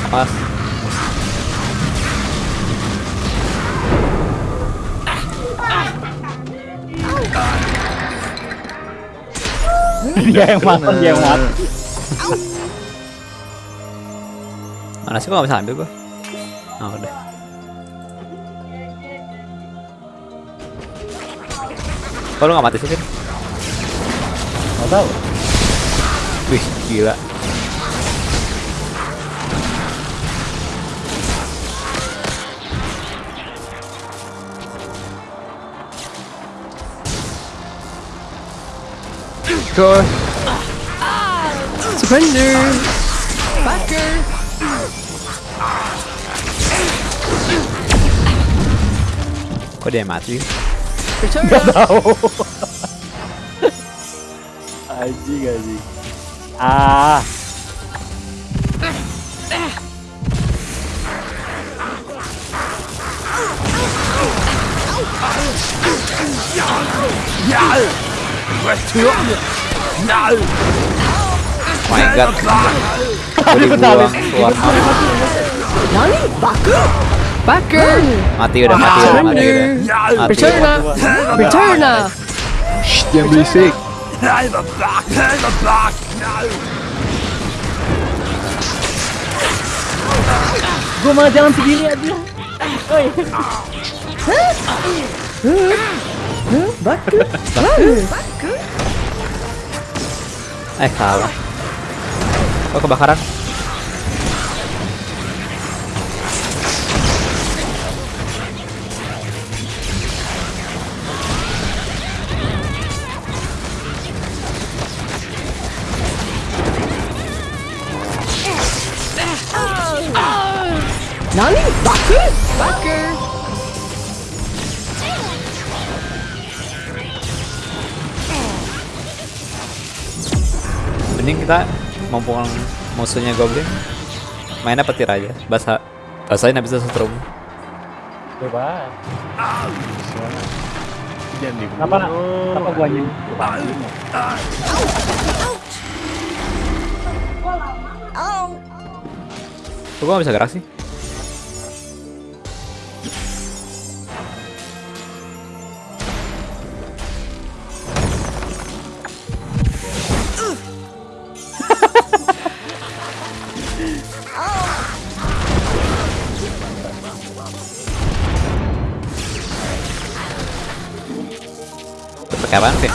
Pas. dia yang mati, dia yang mati. Mana sih gua nggak bisa ambil gua? Oh, udah. Kok lu nggak mati sih, Vin? Nggak tahu. Wih, gila. Coy. Surrender! Kok dia mati? Up! tahu. anjing anjing. Ah. Oh my god. Gua dibuang keluar. Nani? Baku? Backer! Mati udah, mati udah, mati udah. Mati Return udah. up! Return up! Jangan berisik. Gua malah jalan sendiri aja. Oi. Huh? Baku? Baku? Eh, salah. Oh kebakaran. Nani? Baku? Baku! Mending kita mumpung musuhnya goblin mainnya petir aja. Bahasa bahasain habis itu setrum. Coba. Kenapa? Kenapa gua nyanyi? Kok gua nggak bisa gerak sih? Pakai apaan sih?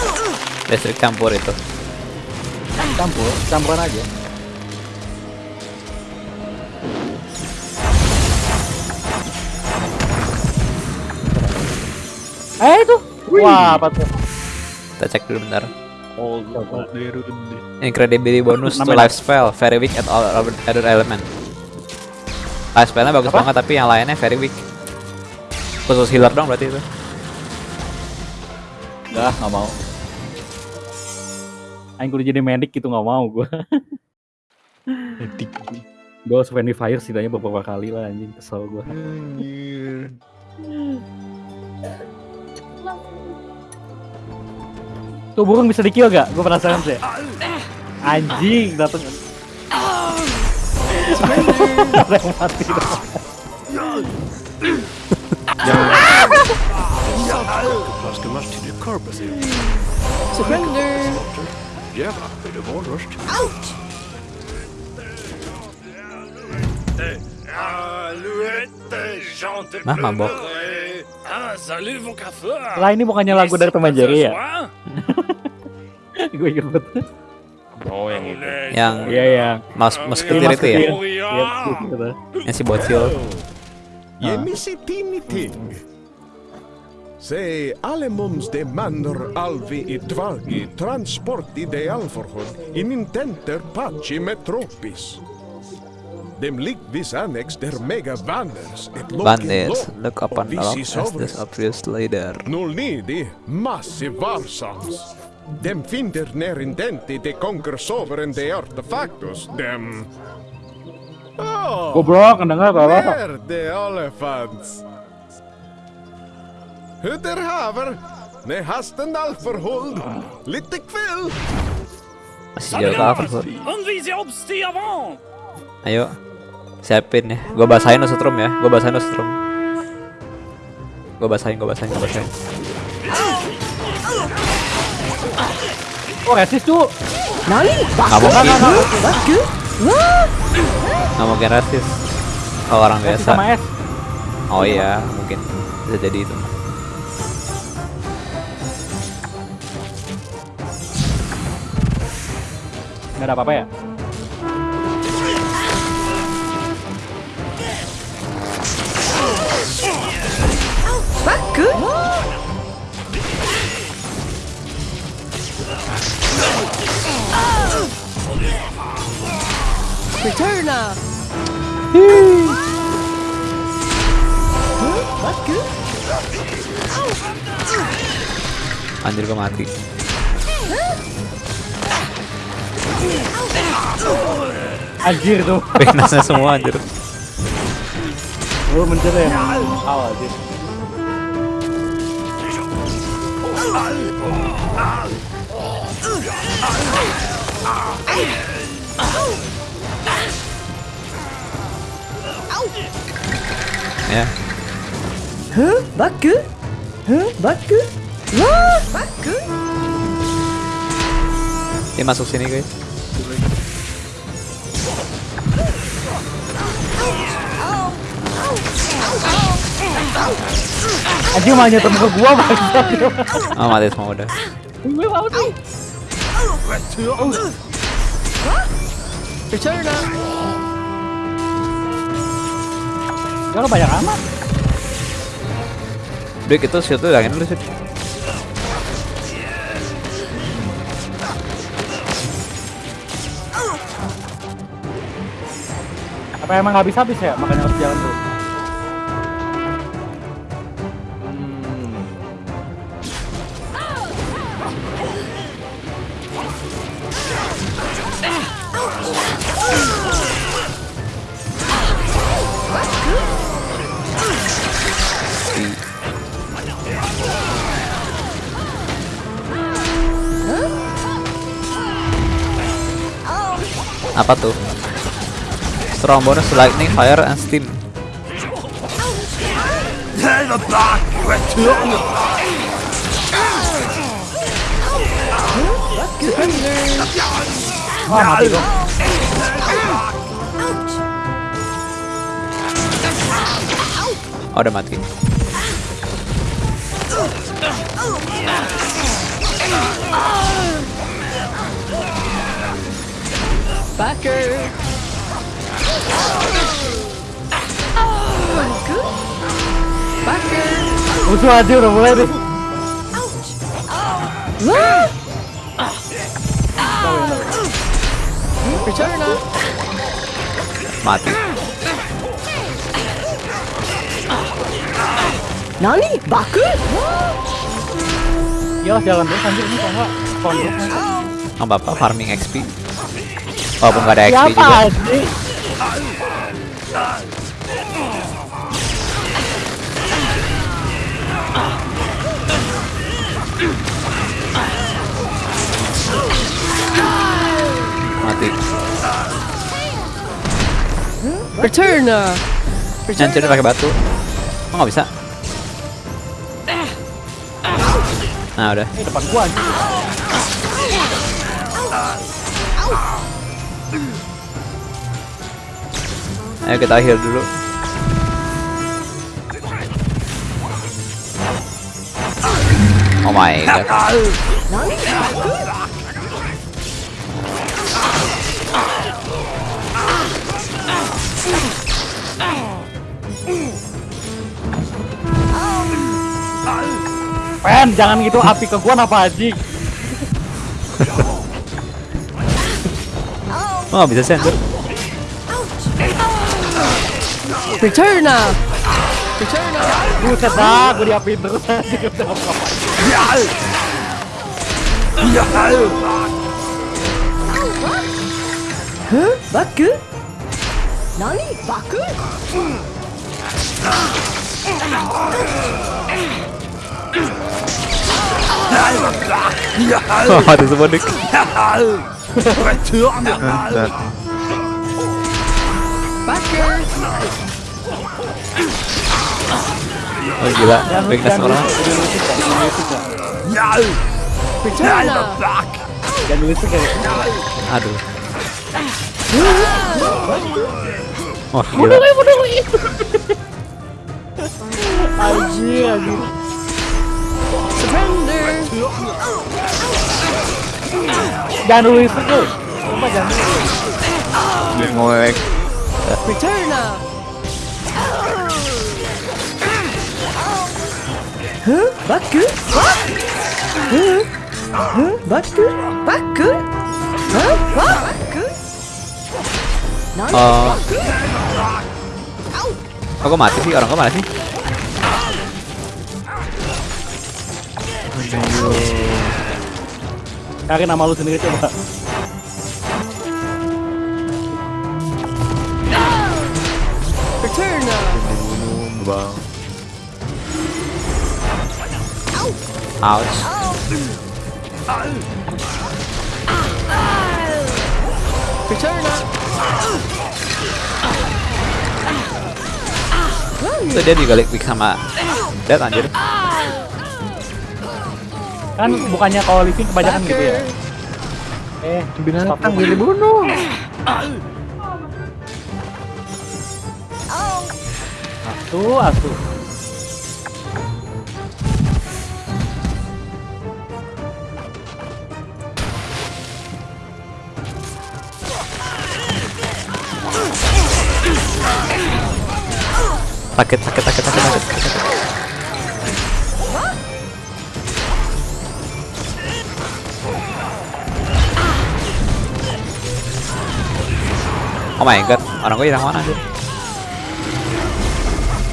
Listrik campur itu. Campur, campuran aja. Eh itu. Wah, apa tuh? Kita cek dulu bentar. Oh, Derud. Incredibility bonus to life spell, very weak at all other element. Life spellnya bagus Apa? banget tapi yang lainnya very weak. Khusus healer dong berarti itu. Enggak, nggak mau. Aing kudu jadi medic gitu nggak mau gua. Edik. Gua harus friendly fire setidaknya beberapa kali lah anjing kesel gua. Anjir. Tuh burung bisa di kill gak? Gue penasaran sih. Anjing dateng. Ada yang mati dong. Plaskemarsch korpus är. Surrender! Jävlar, är det valröst? Nah, mabok. Ah! Lah ini bukannya lagu dari Tom and Jerry ya? Gue ikut. Oh, yang itu. Yang Iya iya. mas mas ketir itu ya, Iya, gitu. yang si bocil. Je missi tini ting. Se allemans demander alvi i tvagi transport i för hon in intenter paci metropis. Dem ligvis annex der mega vanders et loki Vanders, look up and along as this obvious leader. Null nidi, massi varsams. Dem finder ner indenti de conquers over in de artefactus, dem... Oh, Goblok, dengar kalau. Where the elephants? Hur der haver? Ne hasten alferhold. Lite kväll. Masih jauh ke avant! Ayo, siapin ya. Gua basahin lo setrum ya. Gua basahin lo setrum. Gua basahin, gua basahin, gua basahin. Oh resist tuh. Nani? Nggak mungkin, nggak mungkin rasis. Kalau orang Resist biasa. Oh iya, mungkin bisa jadi itu. Gak ada apa-apa ya? Baku? Returner! Anjir gua mati. Anjir tuh. Weaknessnya semua anjir. Gue mencari yang awal anjir. Ya, Huh? Baku? Huh? Baku? Wah! Baku? dia masuk sini guys. Anjir malah nyetem ke gua bangsa. Oh mati semua udah. Gue mau. Return up. Ya lo banyak amat. Dik itu situ hilangin dulu sih. Apa emang nggak habis habis ya? Makanya harus jalan Apa tuh? Strong bonus lightning, fire, and steam. Wah mati dong. Oh, udah mati. Backer. Backer. Musuh aja udah mulai deh. Return up. Mati. Nani? Baku? Iyalah jalan terus anjir ini kok enggak kondok. Nggak apa-apa, farming XP. Walaupun nggak ada XP Siapa juga. anjing? Mati. Return up. Nyancurin pakai batu. Oh, nggak bisa. Nah, udah. Ini depan gua anjing. Ayo kita heal dulu. Oh my god. Pen, jangan gitu api ke gua apa anjing? Oh, bisa sih anjir. Return up. Return up. Buset dah, gua diapiin terus anjing. Udah apa-apa. Huh? Baku? Nani? Baku? Oh, ada semua dik. Backer. Oh gila, weakness orang. Return up. Jangan nulis tuh kayak Aduh. Wah gila. anjing. Surrender. Jangan nulis tuh. Coba jangan. Return Huh? Oh. Oh, kok mati sih? Orang kok mana sih? Cari nama lu sendiri coba. Return. Bang. Ouch. Return up. Itu dia digalik pick sama Dead anjir. Kan bukannya kalau living kebanyakan gitu ya. Eh, binatang jadi bunuh. Atuh, atuh. Sakit, sakit, sakit, sakit, sakit. sakit. Oh my god, orang gue hilang mana sih?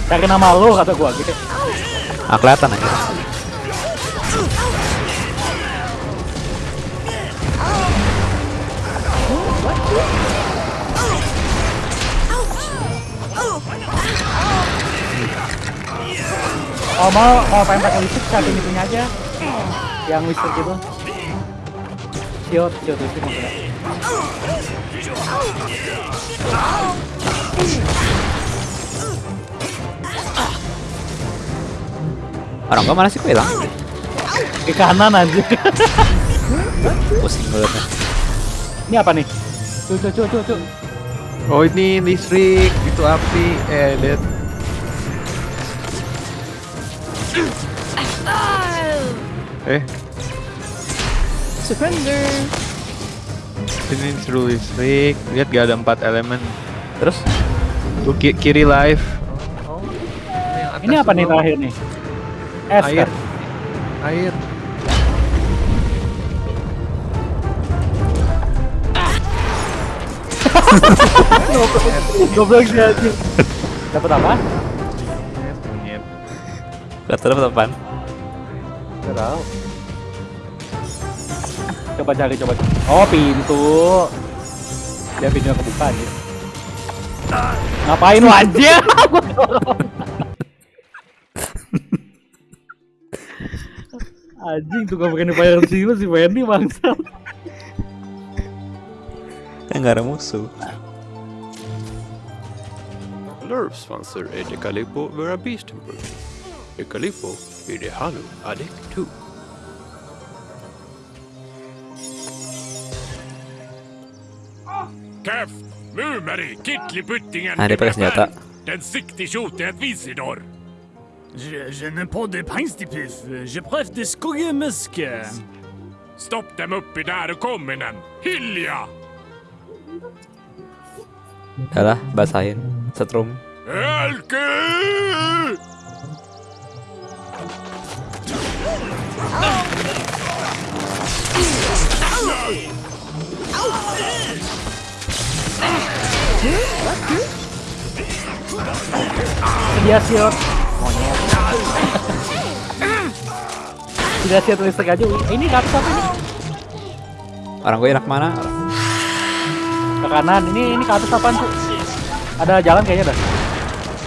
Cari nama lu kata gua gitu. Ah, kelihatan aja. Oh mau mau pengen pakai listrik satu itunya aja. Yang listrik gitu. Siot, siot listrik maksudnya. Orang gue mana sih kok hilang? Ke kanan aja. Pusing gue. Ini apa nih? Tuh, tuh, tuh, tuh. Oh ini listrik, itu api, eh dead. Eh, Surrender. ini seru listrik. Lihat gak ada empat elemen. Terus? Tuh ki- kiri live. Ini apa nih terakhir nih? Es Air. kan? Air. Goblok sih aja. Dapat apa? Gak apaan? Gak tahu. Coba cari, coba. Oh, pintu. Dia pintunya kebuka aja. Ngapain lu anjir? Anjing tuh gak pakai fire seal si Wendy bangsa. Kan gak ada musuh. Nervsvanser är det Calippo våra Beastenburg. Det Calippo är det Halo Adek 2. Käft! Mumeri! Kittliputtingen! Nah, dia pakai senjata. Den sikti tjotet Visidor! Je, je ne pas de pinstipif. Je pref de skuggemuske. Stopp dem uppi där och kom med den! Hilja! Udah lah, basahin. Setrum. Elke! Dia siot. Monyet. Dia siot listrik aja. Ini atas apa ini? Orang gue enak mana? Ke kanan. Ini ini ke atas apaan tuh? Ada jalan kayaknya dah.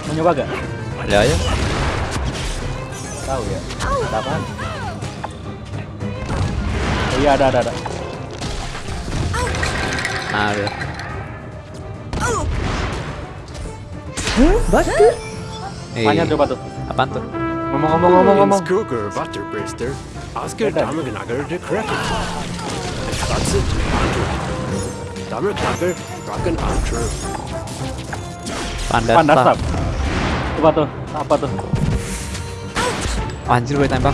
Mau nyoba gak? Ya aja. Tahu ya. Ada apaan? Oh, iya ada ada ada. Nah, udah. Batu. Eh, Tanya coba tuh. apaan tuh? Ngomong-ngomong ngomong-ngomong. En skugger vattenbrister. Asker dammgnagger de cracker. That's it. Dammgnagger dragon archer. Panda, Panda staff. staff. Coba tuh. Apa tuh? Anjir gue tembak.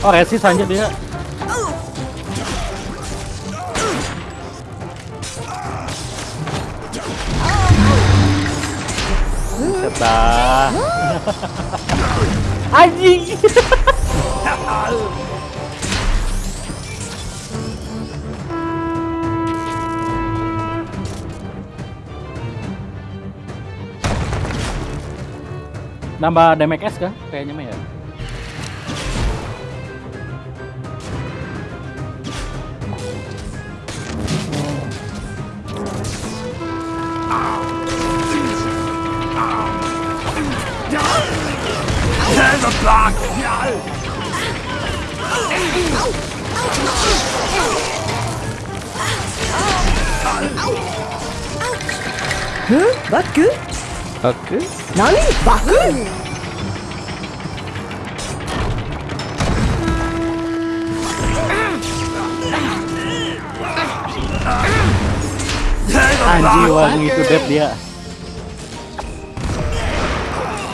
Oh resist aja dia. Setah. Anjing. Nambah damage S kah? Kayaknya mah ya. Huh? Baku? Oke. Nani? Baku? Anjing wah gitu dead dia.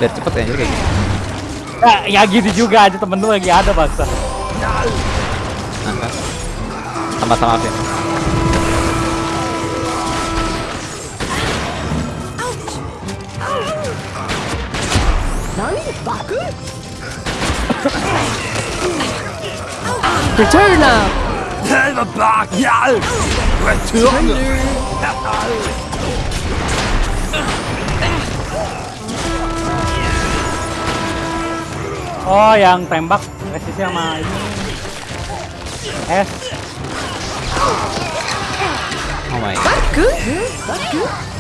Biar cepet ya, anjir kayak gini. Eh, ya gitu juga aja temen lu lagi ada bangsa. Nah, kan. Sama-sama Vin. Return now! Oh, yang tembak resistnya sama ini. S. Oh my god. Baku?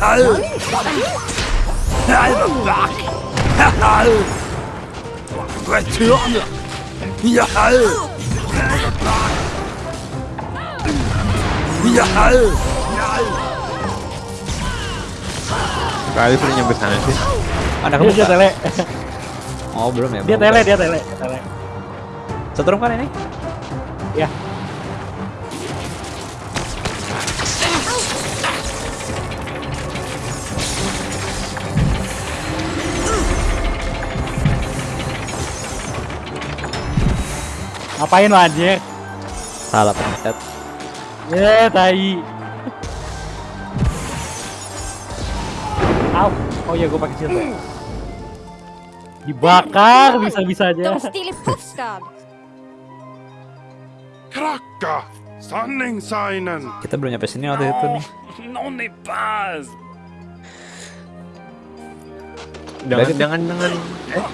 Baku? Ayo, ayo. Kali udah nyampe sana sih. Ada dia kebuka. tele. Oh, belum ya. Dia tele, dia tele. tele. Setrum kan ini? Ya. Ngapain lo anjir? Salah pencet. Ya, tai. Au. Oh iya, gue pakai shield. ya. Dibakar bisa-bisa aja. De still i puffstad. Kracka! Sanningssignen! Kita belum nyampe sini waktu itu nih. Någon i paz! Jangan jangan jangan. Eh.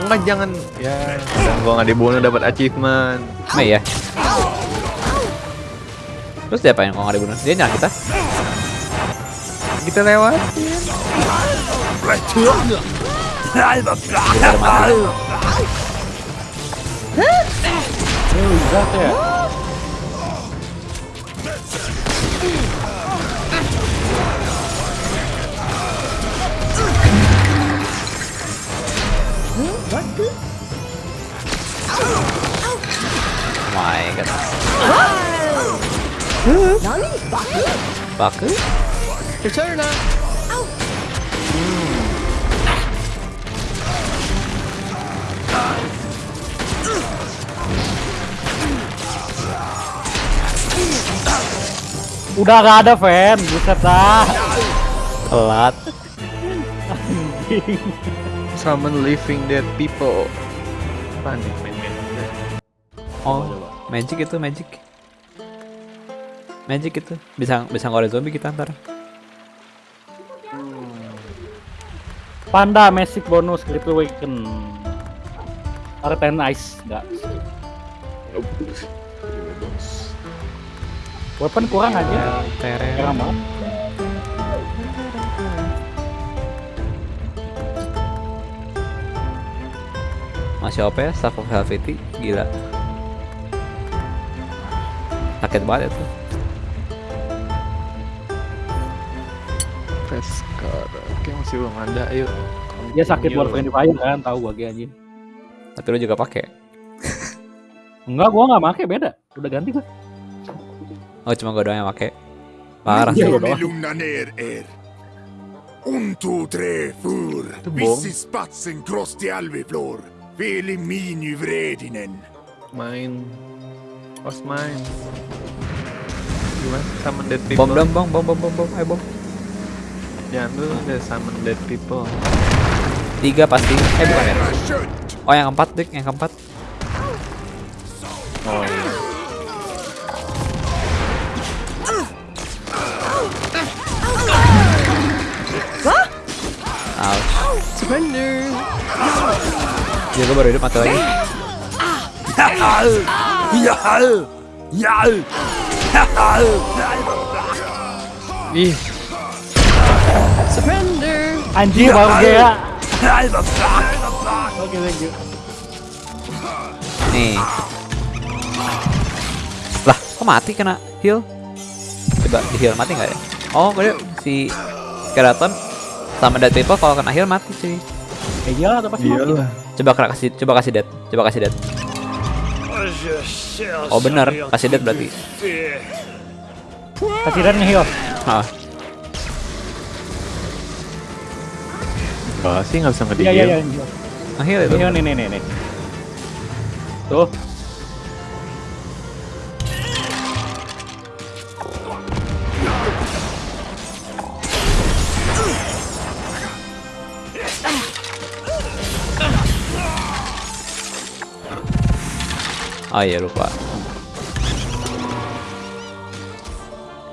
Enggak jangan ya. Dan gua nggak dibunuh dapat achievement. Nah ya. Terus dia apain kalau nggak dibunuh? Dia nyerang kita? Kita lewat. Kita mati. Ya. Oh Nani? Baku? Baku? Return now! Udah gak ada fan, buset dah. Telat. Summon living dead people. Nih? Oh, magic itu magic. Magic itu bisa bisa ngore zombie kita ntar. Panda Magic bonus Critical Awaken. Arten Ice enggak. Weapon kurang aja. Kurang banget. Masih OP ya, Staff of Helvety, gila. Sakit banget itu. Peskar. Oke masih belum ada. Ayo. Dia sakit buat Continue. Friendly Fire kan, tahu gua ge anjing. Tapi lu juga pakai. Enggak, gua enggak make beda. Udah ganti gua. Oh, cuma gue doang yang pakai. Parah Iya, sih. gua doang. er. Un, tu, tre, fur. bom. Vissi spatsen kross till alviflor. Veli mini vredinen. Main. Os main. Gimana? Summon dead people. Bom dong, bom, bom, bom, bom, bom, ayo bom. Jangan dulu deh summon dead people. Tiga pasti. Eh bukan ya? Oh yang keempat dik, yang keempat. Oh iya. Ouch. Surrender! Dia gue baru hidup mati lagi. Ih, Surrender! Anjing baru ya. Oke, thank you. Nih. Lah, kok mati kena heal? Coba di heal mati nggak ya? Oh, gue si skeleton Sama dead people kalau kena heal mati cuy. Eh gila atau pasti mati. Iyalah. Coba kena kasih coba kasih dead. Coba kasih dead. Oh benar, kasih dead berarti. Kasih dan heal. Ah, Enggak sih nggak bisa Iya ngediem. iya iya. heal. nah heal itu. Ini nih nih nih nih. Tuh. Oh iya lupa.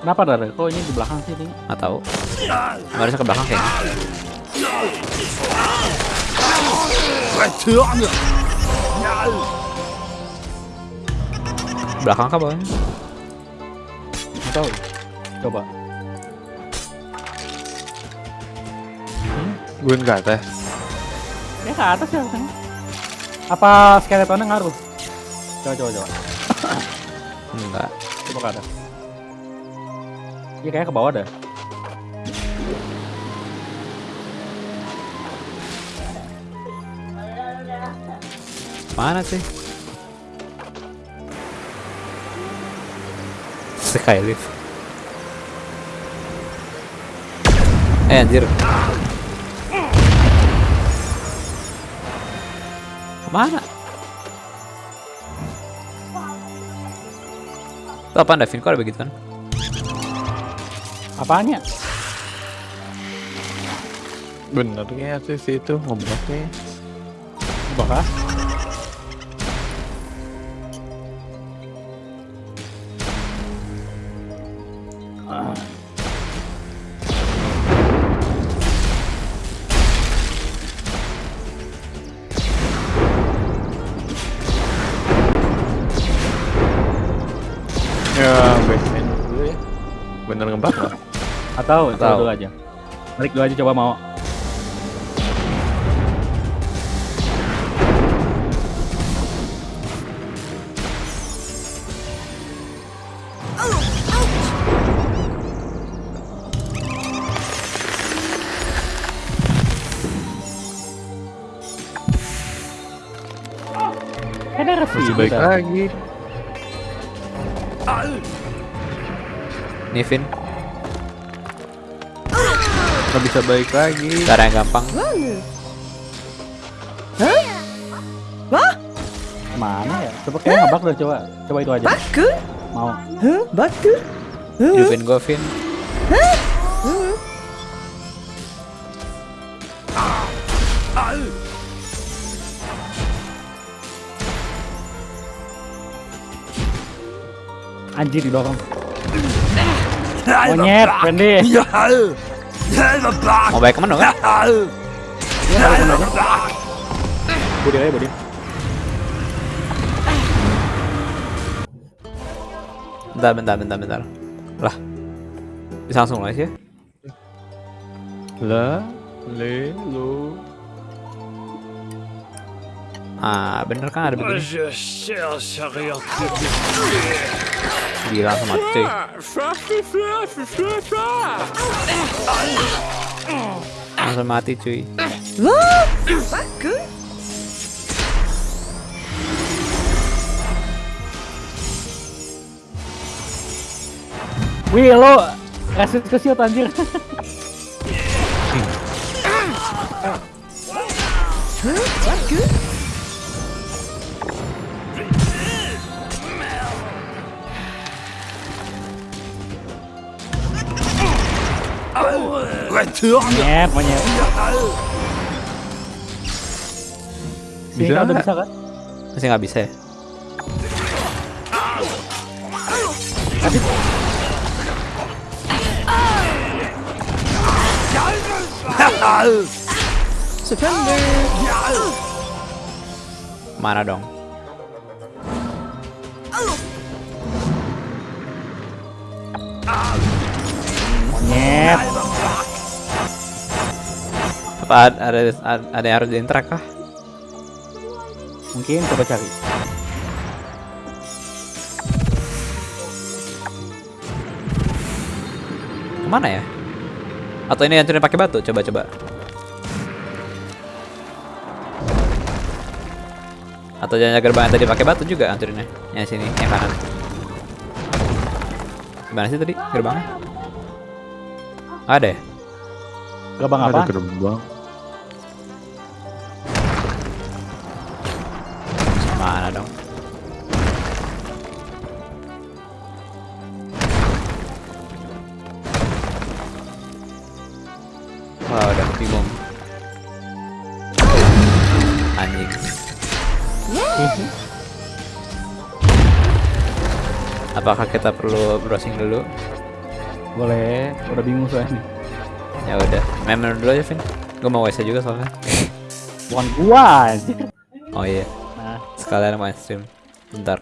Kenapa Dar? Kok ini di belakang sih ini? Nggak tahu. Harusnya ke belakang kayaknya. Belakang kah bawahnya? Nggak tahu. Coba. Gue ke atas. Ya ke atas ya harusnya. Apa skeletonnya ngaruh? Coba coba coba. Enggak. Coba ke atas. Iya kayak ke bawah dah. Mana sih? Skylift. Eh anjir. Ke mana? Itu apaan Davin? Kok ada begituan? Apanya? Bener ya sih si itu ngeblok nih. Coba Tahu. dulu aja. Balik dulu aja coba mau. Kan Masih baik lagi. Nivin, nggak bisa balik lagi cara yang gampang Hah? Wah? Mana ya? Coba kayak ngabak udah coba. Coba itu aja. Baku? Mau. Hah? Baku? Jupin gua, Vin. Anjir Anjir didorong. Monyet, Fendi. Ya, Mau balik ke mana kan? Budi aja, Budi. Bentar, bentar, bentar, bentar. Lah, bisa langsung lagi ya? Lah, le, lu. Ah, bener kan ada begini? gila sama cuy langsung mati cuy Wih lo kasih ke shield Huh? What good? ック Monyet, Bisa udah nggak? bisa kan? Masih nggak bisa ya? Surrender Mana dong? Monyet. Apa ada ada, ada yang harus diintrak kah? Mungkin coba cari. Ke mana ya? Atau ini hancurin pakai batu? Coba coba. Atau jangan gerbang yang tadi pakai batu juga hancurinnya? Yang sini, yang kanan. Gimana sih tadi gerbangnya? Ada ya? Gerbang apa? Ada gerbang. Mana dong? Wah, udah bingung. Anjing. Apakah kita perlu browsing dulu? Boleh, udah bingung soalnya. Ya udah, main menu dulu aja, Vin. Gue mau WC juga soalnya. Bukan gua. Oh iya, Nah, sekalian main stream. Bentar.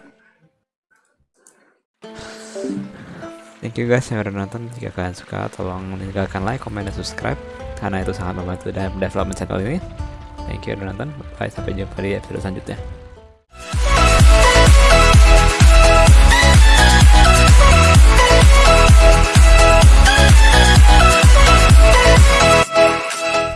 Thank you guys yang udah nonton. Jika kalian suka, tolong tinggalkan like, comment, dan subscribe. Karena itu sangat membantu dalam development channel ini. Thank you udah nonton. Bye, sampai jumpa di episode selanjutnya.